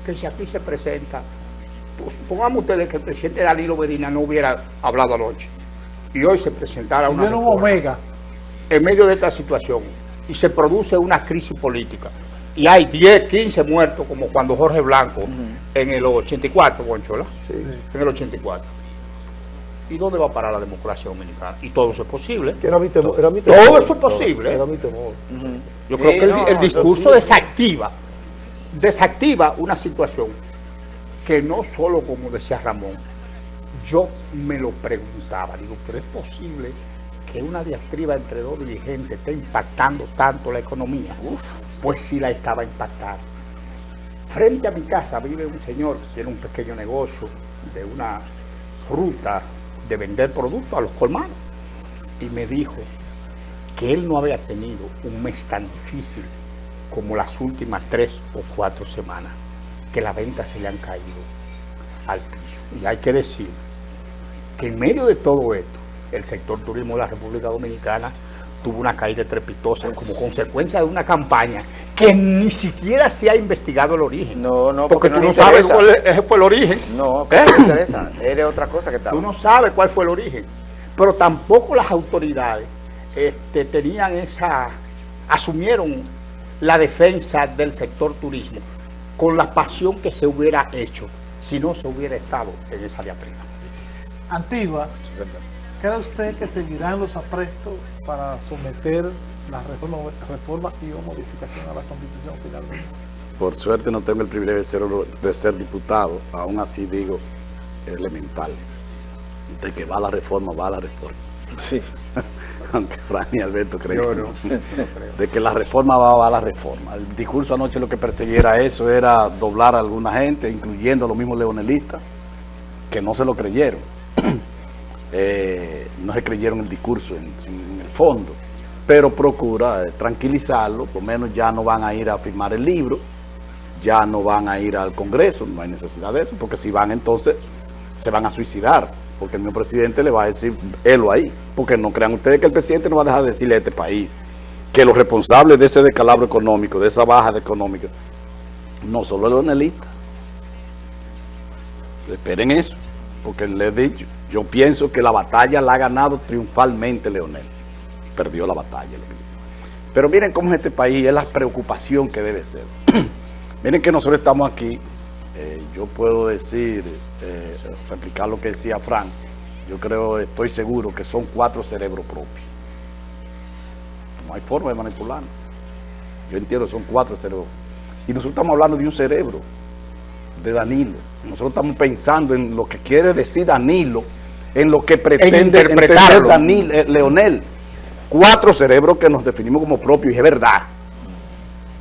que si aquí se presenta, pues pongamos ustedes que el presidente Danilo Medina no hubiera hablado anoche y hoy se presentara una omega. en medio de esta situación y se produce una crisis política y hay 10, 15 muertos, como cuando Jorge Blanco, en el 84, Bonchola, sí. en el 84. ¿Y dónde va a parar la democracia dominicana? Y todo eso es posible. era mi temor, todo eso es posible. Era mi temor. Yo creo que el, discurso desactiva, desactiva una situación que no solo, como decía Ramón, yo me lo preguntaba, digo, pero es posible que una diatriba entre dos dirigentes esté impactando tanto la economía. Uf pues sí la estaba impactando. Frente a mi casa vive un señor que tiene un pequeño negocio de una ruta de vender productos a los colmados. Y me dijo que él no había tenido un mes tan difícil como las últimas tres o cuatro semanas, que las ventas se le han caído al piso. Y hay que decir que en medio de todo esto, el sector turismo de la República Dominicana tuvo una caída estrepitosa como consecuencia de una campaña que ni siquiera se ha investigado el origen. No, no, porque, porque tú no no sabes cuál fue el origen. No, ¿Eh? pero no interesa. Eres otra cosa que está. Tú no sabes cuál fue el origen. Pero tampoco las autoridades este, tenían esa, asumieron la defensa del sector turismo con la pasión que se hubiera hecho si no se hubiera estado en esa diatriba. Antigua, ¿cree usted que seguirán los aprestos para someter la reforma, reforma y o modificación a la Constitución finalmente? Por suerte no tengo el privilegio de ser, de ser diputado, aún así digo elemental. De que va la reforma, va la reforma. Sí. Aunque Fran y Alberto creen Yo que no, no. no creo. De que la reforma va, va la reforma. El discurso anoche lo que perseguía eso era doblar a alguna gente, incluyendo a los mismos leonelistas, que no se lo creyeron. Eh, no se creyeron el discurso en, el fondo, pero procura eh, tranquilizarlo, por lo menos ya no van a ir a firmar el libro, ya no van a ir al Congreso, no hay necesidad de eso, porque si van entonces se van a suicidar, porque el mismo presidente le va a decir, helo ahí, porque no crean ustedes que el presidente no va a dejar de decirle a este país que los responsables de ese descalabro económico, de esa baja económica, no solo el leonelista. Esperen eso, porque le he dicho, yo pienso que la batalla la ha ganado triunfalmente Leonel. Perdió la batalla. Pero miren cómo es este país, es la preocupación que debe ser. miren que nosotros estamos aquí, eh, yo puedo decir, eh, replicar lo que decía Frank, yo creo, estoy seguro que son cuatro cerebros propios. No hay forma de manipularlo. Yo entiendo, son cuatro cerebros. Y nosotros estamos hablando de un cerebro, de Danilo. Nosotros estamos pensando en lo que quiere decir Danilo, en lo que pretende interpretarlo. entender Danilo, eh, Leonel. Cuatro cerebros que nos definimos como propios, y es verdad,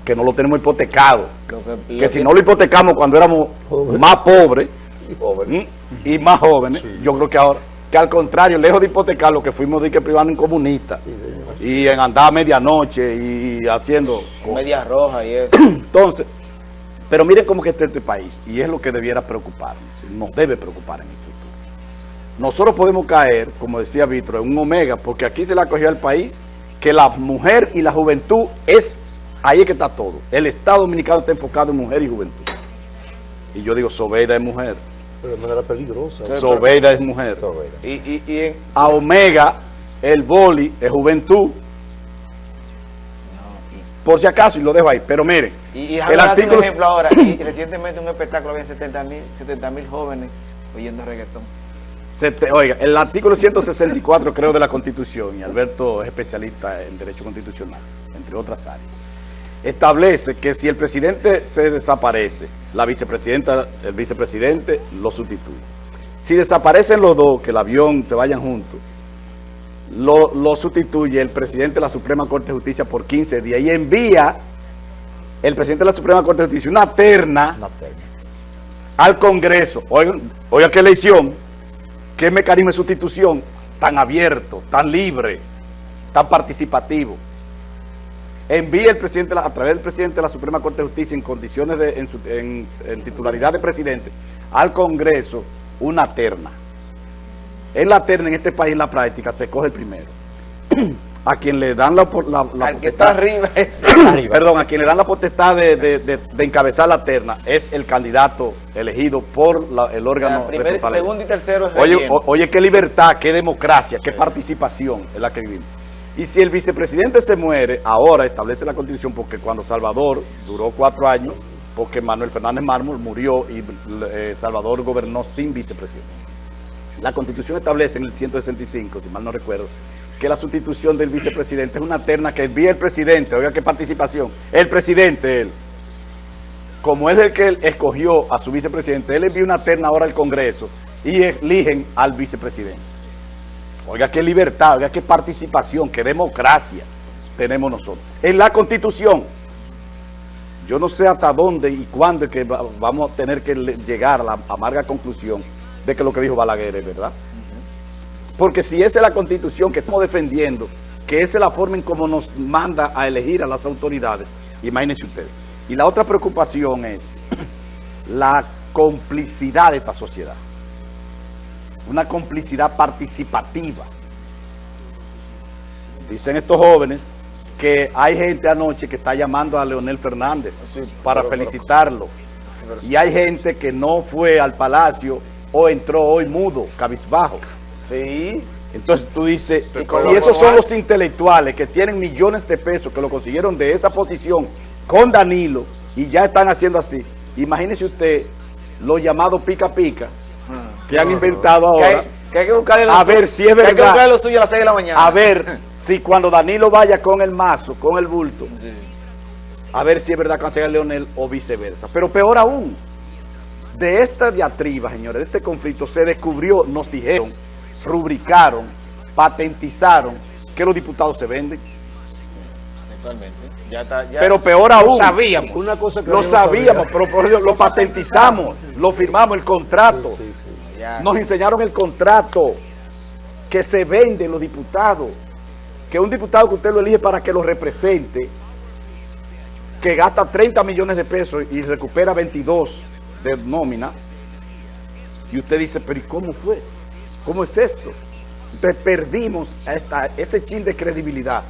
que no lo tenemos hipotecado. Lo que, Que si no lo hipotecamos cuando éramos más pobres y más jóvenes, yo creo que ahora, que al contrario, lejos de hipotecar lo que fuimos de que privando en comunistas y en andar a medianoche y haciendo cosas. Media roja y eso. Entonces, pero miren cómo que está este país, y es lo que debiera preocuparnos, nos debe preocupar en futuro. Nosotros podemos caer, como decía Víctor, en un omega, porque aquí se le ha cogido al país que la mujer y la juventud es, ahí es que está todo. El Estado Dominicano está enfocado en mujer y juventud. Y yo digo, Sobeida es mujer, Pero de manera peligrosa. Sobeida es mujer. Y, y, y en- A Omega, el boli es juventud. Por si acaso, y lo dejo ahí. Pero miren, y, y el artículo... un ejemplo ahora. Y recientemente un espectáculo había 70 mil 70 mil jóvenes oyendo reggaetón. Te- oiga, el artículo 164 creo de la Constitución, y Alberto es especialista en Derecho Constitucional, entre otras áreas, establece que si el presidente se desaparece, la vicepresidenta, el vicepresidente lo sustituye. Si desaparecen los dos, que el avión se vayan juntos, lo, lo sustituye el presidente de la Suprema Corte de Justicia por 15 días y envía el presidente de la Suprema Corte de Justicia una terna Una al Congreso. Oiga, oiga qué elección, qué mecanismo de sustitución tan abierto, tan libre, tan participativo. Envía el presidente, a través del presidente de la Suprema Corte de Justicia en condiciones de, titularidad de presidente, al Congreso una terna. En la terna, en este país, en la práctica, se coge el primero. A quien le dan la, la, la Al que potestad- está arriba es... Perdón, a quien le dan la potestad de, de- de- de encabezar la terna es el candidato elegido por la- el órgano Primer, responsable. segundo y tercero es Oye, o- oye, qué libertad, qué democracia, qué participación es la que vivimos. Y si el vicepresidente se muere, ahora establece la constitución, porque cuando Salvador duró cuatro años, porque Manuel Fernández Mármol murió y eh, Salvador gobernó sin vicepresidente. La constitución establece en el 165, si mal no recuerdo, que la sustitución del vicepresidente es una terna que envía el presidente, oiga qué participación, el presidente, él, como es el que él escogió a su vicepresidente, él envía una terna ahora al Congreso y eligen al vicepresidente. Oiga qué libertad, oiga qué participación, qué democracia tenemos nosotros. En la Constitución, yo no sé hasta dónde y cuándo que va- vamos a tener que le- llegar a la amarga conclusión de que lo que dijo Balaguer es verdad. Porque si esa es la Constitución que estamos defendiendo, que esa es la forma en cómo nos manda a elegir a las autoridades, imagínense ustedes. Y la otra preocupación es la complicidad de esta sociedad. Una complicidad participativa. dicen estos jóvenes que hay gente anoche que está llamando a Leonel Fernández para felicitarlo. Y hay gente que no fue al palacio o entró hoy mudo, cabizbajo. Sí. Entonces tú dices, si esos son los intelectuales que tienen millones de pesos, que lo consiguieron de esa posición con Danilo y ya están haciendo así, imagínese usted los llamados pica pica que han inventado ahora, que hay que buscarle lo A suyo- ver si es que Hay que verdad. buscarle lo suyo a las 6 de la mañana. a ver si cuando Danilo vaya con el mazo, con el bulto, a ver si es verdad que van a Leonel o viceversa. Pero peor aún, de esta diatriba, señores, de este conflicto, se descubrió, nos dijeron, rubricaron, patentizaron que los diputados se venden. Totalmente. Ya está, ya. Pero peor aún, sabíamos. Una cosa que lo sabíamos, sabía. pero lo patentizamos, lo firmamos, el contrato. Sí, sí. Ya. Nos enseñaron el contrato que se vende los diputados. Que un diputado que usted lo elige para que lo represente, que gasta 30 millones de pesos y recupera 22 de nómina. Y usted dice, pero ¿y cómo fue? ¿Cómo es esto? Entonces perdimos esta, ese chin de credibilidad.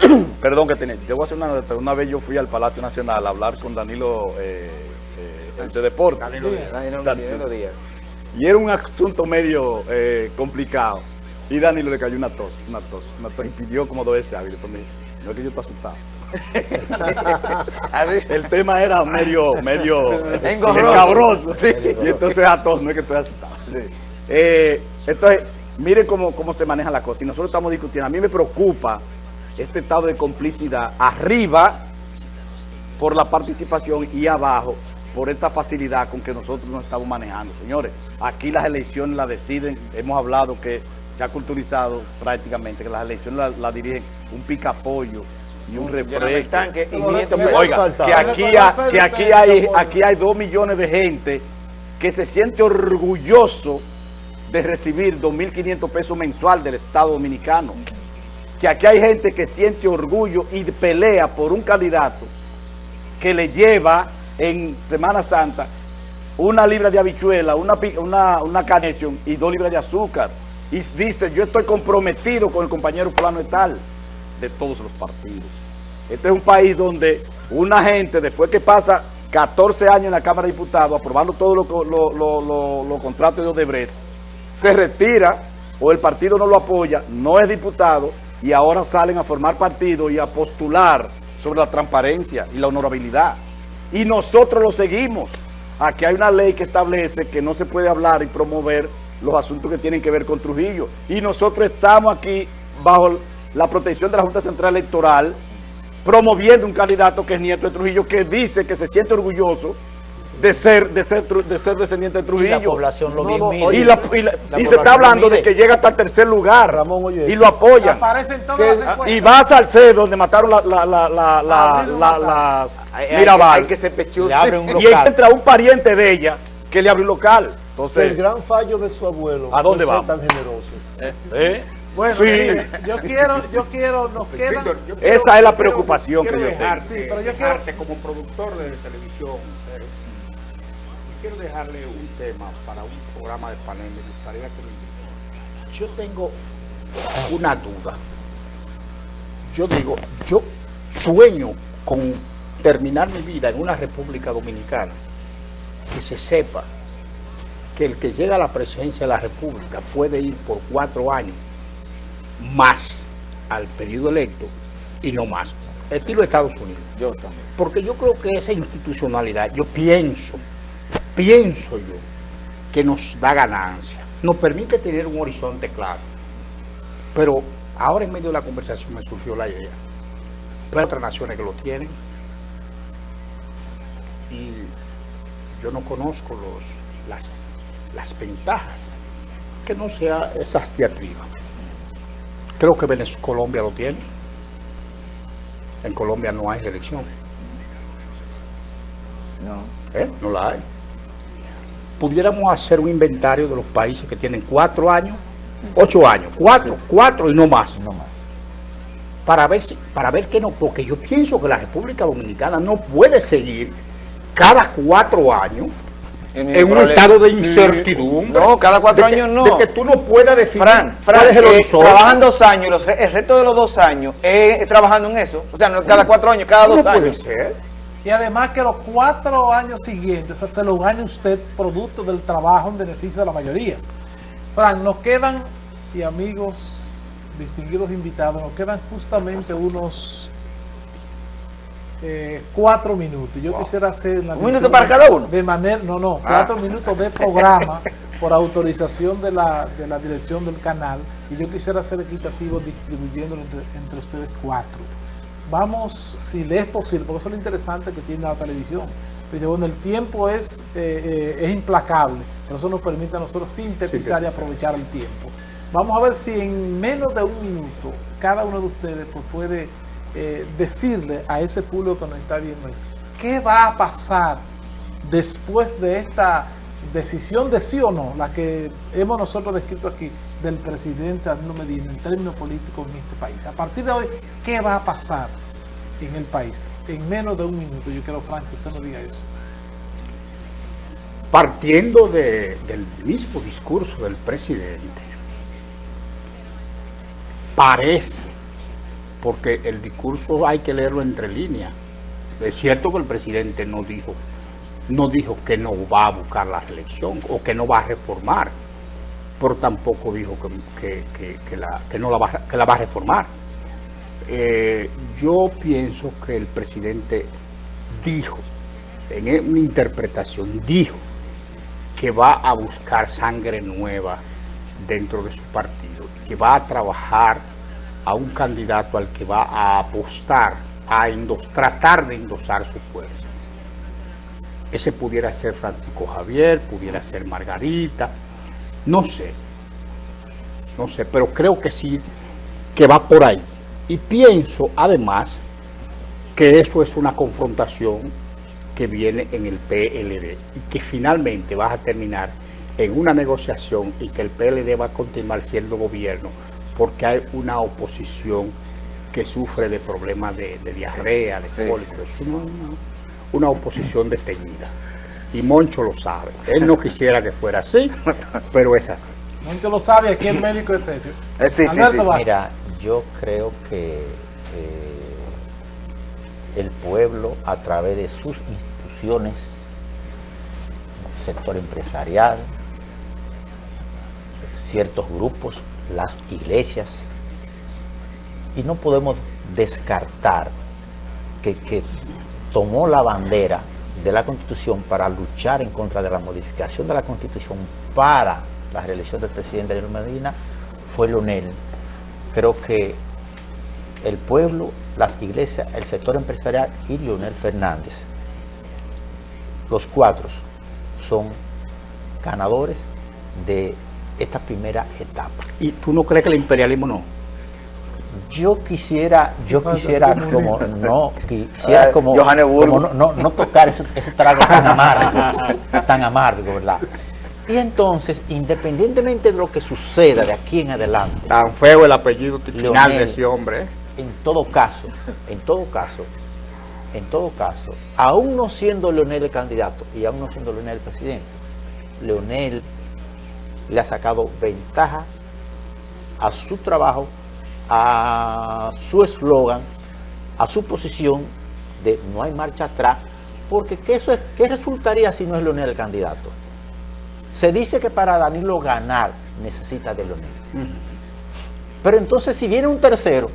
Perdón que tenía. Yo voy a hacer una anécdota. Una vez yo fui al Palacio Nacional a hablar con Danilo eh, eh, el de Deportes. Danilo Danilo Díaz. Y era un asunto medio eh, complicado. Y Danilo le cayó una tos, una tos, una tos. Y pidió como dos veces hábil. Después me dijo, no es que yo estoy asustado. El tema era medio, medio escabroso. Y entonces a todos, no es que estoy asustado. Eh, entonces, miren cómo, cómo se maneja la cosa. Y nosotros estamos discutiendo. A mí me preocupa este estado de complicidad arriba por la participación y abajo por esta facilidad con que nosotros nos estamos manejando. Señores, aquí las elecciones las deciden, hemos hablado que se ha culturizado prácticamente, que las elecciones las la dirigen un picapollo y un refresco. tanque y No, 500 no, pesos. Oiga, que aquí, Reconocer ha- que aquí ustedes hay, aquí dos millones de gente que se siente orgulloso de recibir 2.500 pesos mensual del Estado Dominicano. Que aquí hay gente que siente orgullo y pelea por un candidato que le lleva en Semana Santa una libra de habichuela, una, una, una y dos libras de azúcar. Y dice, yo estoy comprometido con el compañero fulano de tal, de todos los partidos. Este es un país donde una gente, después que pasa 14 años en la Cámara de Diputados, aprobando todos los lo, lo- lo- los contratos de Odebrecht, se retira o el partido no lo apoya, no es diputado y ahora salen a formar partido y a postular sobre la transparencia y la honorabilidad. Y nosotros lo seguimos. Aquí hay una ley que establece que no se puede hablar y promover los asuntos que tienen que ver con Trujillo. Y nosotros estamos aquí bajo la protección de la Junta Central Electoral promoviendo un candidato que es nieto de Trujillo, que dice que se siente orgulloso de ser, de ser, tru- de ser descendiente de Y Trujillo. la población lo No, oye, Y, la- y la- La y se está hablando de que llega hasta el tercer lugar Ramón, oye, y lo encuestas. Y va a Salcedo, donde mataron la, la, la, la, la, Abril lo la- mataron. las Hay, hay Mirabal. que, y entra un pariente de ella que le abrió un local. el Entonces, gran fallo de su abuelo ¿A dónde vamos? tan generoso. ¿eh? Bueno, Sí. yo quiero, yo quiero, nos quedan... Víctor, yo quiero- Esa es la quiero- preocupación que yo tengo. Sí, pero yo quiero- dejarte como productor de televisión. eh, quiero dejarle un tema para un programa de panel. Me gustaría que me. Yo tengo una duda. Yo digo, yo sueño con terminar mi vida en una República Dominicana que se sepa que el que llega a la presidencia de la República puede ir por cuatro años más al periodo electo y no más. Estilo Estados Unidos. Yo también. Porque yo creo que esa institucionalidad, yo pienso, pienso yo, que nos da ganancia, nos permite tener un horizonte claro. Pero ahora en medio de la conversación me surgió la idea. Pero hay otras naciones que lo tienen. Y yo no conozco los, las, las ventajas. Que no sea esas diatribas. Creo que Venezuela, Colombia lo tiene. En Colombia no hay reelección. No. ¿eh? No la hay. Pudiéramos hacer un inventario de los países que tienen cuatro años, ocho años, cuatro, cuatro y no más. Para ver si, para ver que no, porque yo pienso que la República Dominicana no puede seguir cada cuatro años En un problema. estado de incertidumbre. No, cada cuatro De que- años no. De que tú no puedas definir Fran, Fran, cuál es el eh, horizonte. trabajan dos años, los el resto de los dos años es trabajando en eso. O sea, no es cada cuatro años, cada no dos puede años. ser. Y además que los cuatro años siguientes, o sea, se lo gane usted producto del trabajo en beneficio de la mayoría. Fran, nos quedan, y amigos distinguidos invitados, nos quedan justamente unos eh, cuatro minutos. Yo quisiera hacer una ¿Un minuto para cada uno? De manera, no, no, cuatro minutos de programa por autorización de la, de la dirección del canal. Y yo quisiera ser equitativo distribuyéndolo entre, entre ustedes cuatro. Vamos, si le es posible, porque eso es lo interesante que tiene la televisión. Dice, bueno, el tiempo es, eh, eh, es implacable, pero eso nos permite a nosotros sintetizar y aprovechar el tiempo. Vamos a ver si en menos de un minuto cada uno de ustedes pues, puede eh, decirle a ese público que nos está viendo qué va a pasar después de esta decisión de sí o no, la que hemos nosotros descrito aquí del presidente Danilo Medina en términos políticos en este país. A partir de hoy, ¿qué va a pasar en el país? En menos de un minuto, yo quiero, Frank, que usted nos diga eso. partiendo de- del mismo discurso del presidente, parece, porque el discurso hay que leerlo entre líneas. Es cierto que el presidente no dijo, no dijo que no va a buscar la reelección o que no va a reformar, pero tampoco dijo que, la, no la va, a- reformar. Eh, yo pienso que el presidente dijo, en mi interpretación, dijo que va a buscar sangre nueva dentro de su partido, que va a trabajar a un candidato al que va a apostar, a tratar de endosar su fuerza. Ese pudiera ser Francisco Javier, pudiera ser Margarita, no sé, no sé, pero creo que sí, que va por ahí. Y pienso además que eso es una confrontación que viene en el PLD y que finalmente va a terminar en una negociación y que el PLD va a continuar siendo gobierno porque hay una oposición que sufre de problemas de, de diarrea, de Sí, cólicos. Una, una- una oposición detenida. Y Moncho lo sabe. Él no quisiera que fuera así, pero es así. Moncho lo sabe, aquí el médico es serio. Eh, sí, sí, Alberto sí. Vázquez. Mira, yo creo que eh, el pueblo a través de sus instituciones, sector empresarial, ciertos grupos, las iglesias, y no podemos descartar que, que tomó la bandera de la Constitución para luchar en contra de la modificación de la Constitución para la reelección del presidente Leonel Medina fue Leonel. Creo que el pueblo, las iglesias, el sector empresarial y Leonel Fernández, los cuatro son ganadores de esta primera etapa. ¿Y tú no crees que el imperialismo no? Yo quisiera, yo quisiera ¿Cómo como no quisiera Ah, como, como no, no- no tocar ese, ese trago tan amargo, tan amargo, ¿verdad? Y entonces, independientemente de lo que suceda de aquí en adelante, Tan feo el apellido final Leonel. de ese hombre. ¿eh? en todo caso, en todo caso, en todo caso, aún no siendo Leonel el candidato y aún no siendo Leonel el presidente, Leonel le ha sacado ventaja a su trabajo, a su eslogan, a su posición de no hay marcha atrás, porque ¿qué, eso es- qué resultaría si no es Leonel el candidato? Se dice que para Danilo ganar necesita de Leonel. Pero entonces si viene un tercero,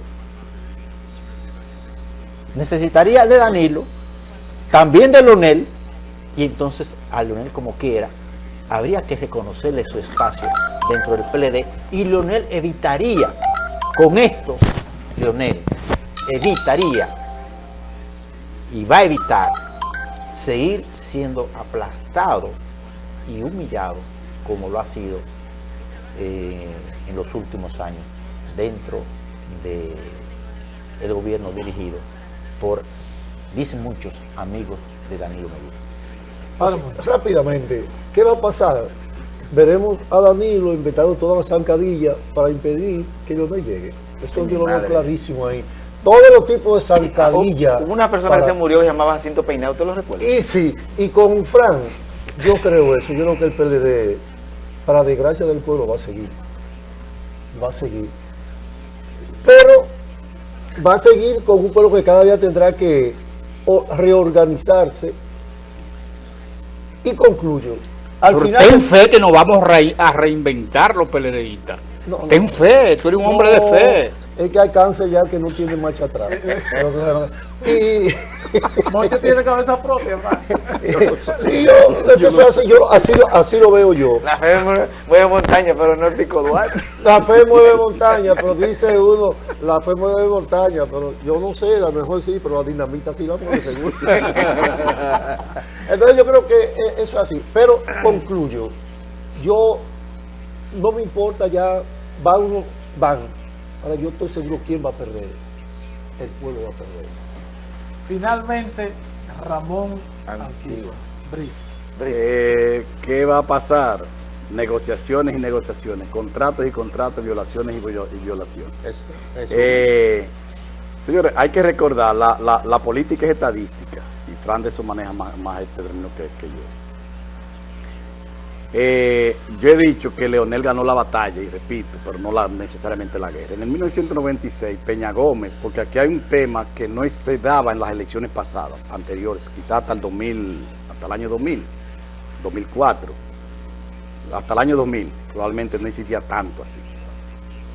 necesitaría de Danilo, también de Leonel, y entonces a Leonel como quiera, habría que reconocerle su espacio dentro del PLD y Leonel evitaría, con esto, Leonel evitaría y va a evitar seguir siendo aplastado y humillado como lo ha sido eh, en los últimos años dentro del gobierno dirigido por, dicen muchos, amigos de Danilo Medina. Así, rápidamente, ¿qué va a pasar? Veremos a Danilo inventando todas las zancadillas para impedir que Leonel llegue. Eso Ay, yo lo veo clarísimo ahí. Todos los tipos de zancadillas. Hubo una persona para- que se murió se llamaba Jacinto Peinado, ¿usted lo recuerda? Y sí, y con Fran, yo creo eso, yo creo que el PLD, para desgracia del pueblo, va a seguir. Va a seguir. Pero va a seguir con un pueblo que cada día tendrá que reorganizarse. Y concluyo. Al final ten fe que nos vamos a reinventar los PLDistas. ten fe, tú eres un hombre de fe es que hay cáncer ya que no tiene marcha atrás. y Moncho tiene cabeza propia, sí, yo, así, así, lo veo yo. La fe mueve montaña, pero no el pico Duarte. La fe mueve montaña, pero dice uno, la fe mueve montaña, pero yo no sé, a lo mejor sí, pero la dinamita sí la mueve seguro. Entonces yo creo que eso es así. Pero concluyo, yo no me importa ya, van uno, van Ahora yo estoy seguro quién va a perder. El pueblo va a perder. Finalmente, Ramón Antigua. Eh, ¿Qué va a pasar? Negociaciones y negociaciones, contratos y contratos, violaciones y, violaciones. Eh, señores, hay que recordar, la, política es estadística, y Fran de eso maneja más, este término que, que yo. Eh, yo he dicho que Leonel ganó la batalla, y repito, pero no la, necesariamente la guerra. En el 1996, Peña Gómez, porque aquí hay un tema que no se daba en las elecciones pasadas, anteriores, quizás hasta el 2000, hasta el año 2000, 2004, hasta el año 2000, probablemente no existía tanto así.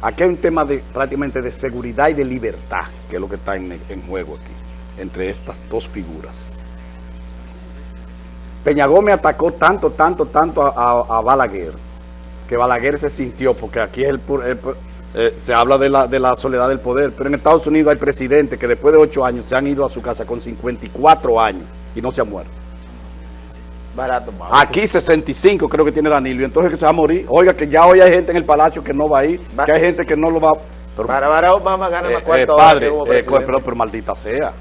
Aquí hay un tema de prácticamente de seguridad y de libertad, que es lo que está en juego aquí, entre estas dos figuras. Peña Gómez atacó tanto, tanto, tanto a, Balaguer, que Balaguer se sintió, porque aquí es el, eh, se habla de la, de la soledad del poder, pero en Estados Unidos hay presidentes que después de ocho años se han ido a su casa con 54 años y no se han muerto. Barato, Aquí 65 creo que tiene Danilo, entonces que se va a morir. Oiga, que ya hoy hay gente en el palacio que no va a ir, que hay gente que no lo va pero, Para Barack Obama gana eh, eh, padre, pero, pero maldita sea.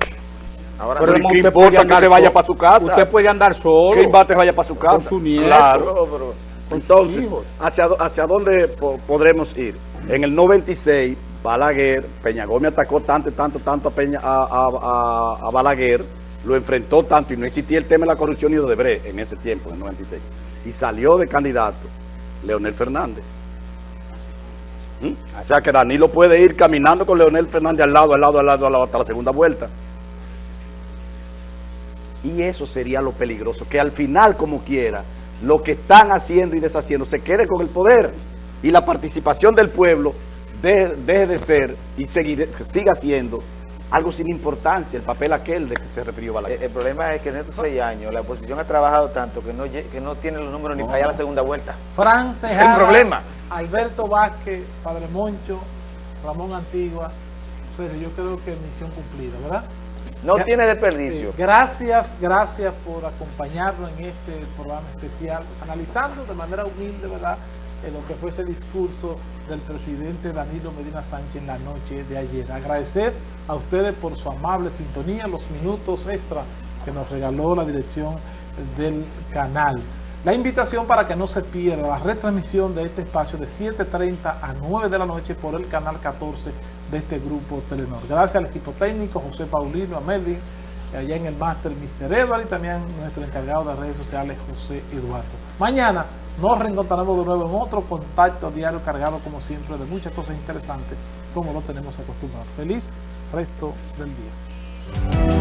Ahora, pero ¿qué importa que se vaya para su casa? Usted puede andar solo. ¿Qué importa que vaya para su casa? Con su nieto. Claro. Entonces, ¿hacia, ¿hacia dónde podremos ir? En el 96, Balaguer, Peña Gómez atacó tanto, tanto, tanto a, Peña, a, a, Balaguer, lo enfrentó tanto y no existía el tema de la corrupción y de Odebrecht en ese tiempo, en el 96. Y salió de candidato Leonel Fernández. ¿Mm? O sea que Danilo puede ir caminando con Leonel Fernández al lado, al lado, al lado, al lado hasta la segunda vuelta. Y eso sería lo peligroso, que al final, como quiera, lo que están haciendo y deshaciendo se quede con el poder y la participación del pueblo deje, de ser y seguir, siga siendo algo sin importancia, el papel aquel de que se refirió Balaguer. El, problema es que en estos seis años la oposición ha trabajado tanto que no, que no tiene los números ni para allá a la segunda vuelta. Fran Tejada, el problema. Alberto Vázquez, Padre Moncho, Ramón Antigua, pero yo creo que misión cumplida, ¿verdad? No tiene desperdicio. gracias, gracias por acompañarnos en este programa especial, analizando de manera humilde, ¿verdad?, en lo que fue ese discurso del presidente Danilo Medina Sánchez en la noche de ayer. Agradecer a ustedes por su amable sintonía, los minutos extra que nos regaló la dirección del canal. La invitación para que no se pierda la retransmisión de este espacio de 7.30 a 9 de la noche por el canal 14 de este grupo Telenor. Gracias al equipo técnico, José Paulino, a Melvin, allá en el máster Mr. Edward y también nuestro encargado de redes sociales, José Eduardo. Mañana nos reencontraremos de nuevo en otro contacto diario cargado, como siempre, de muchas cosas interesantes, como lo tenemos acostumbrado. Feliz resto del día.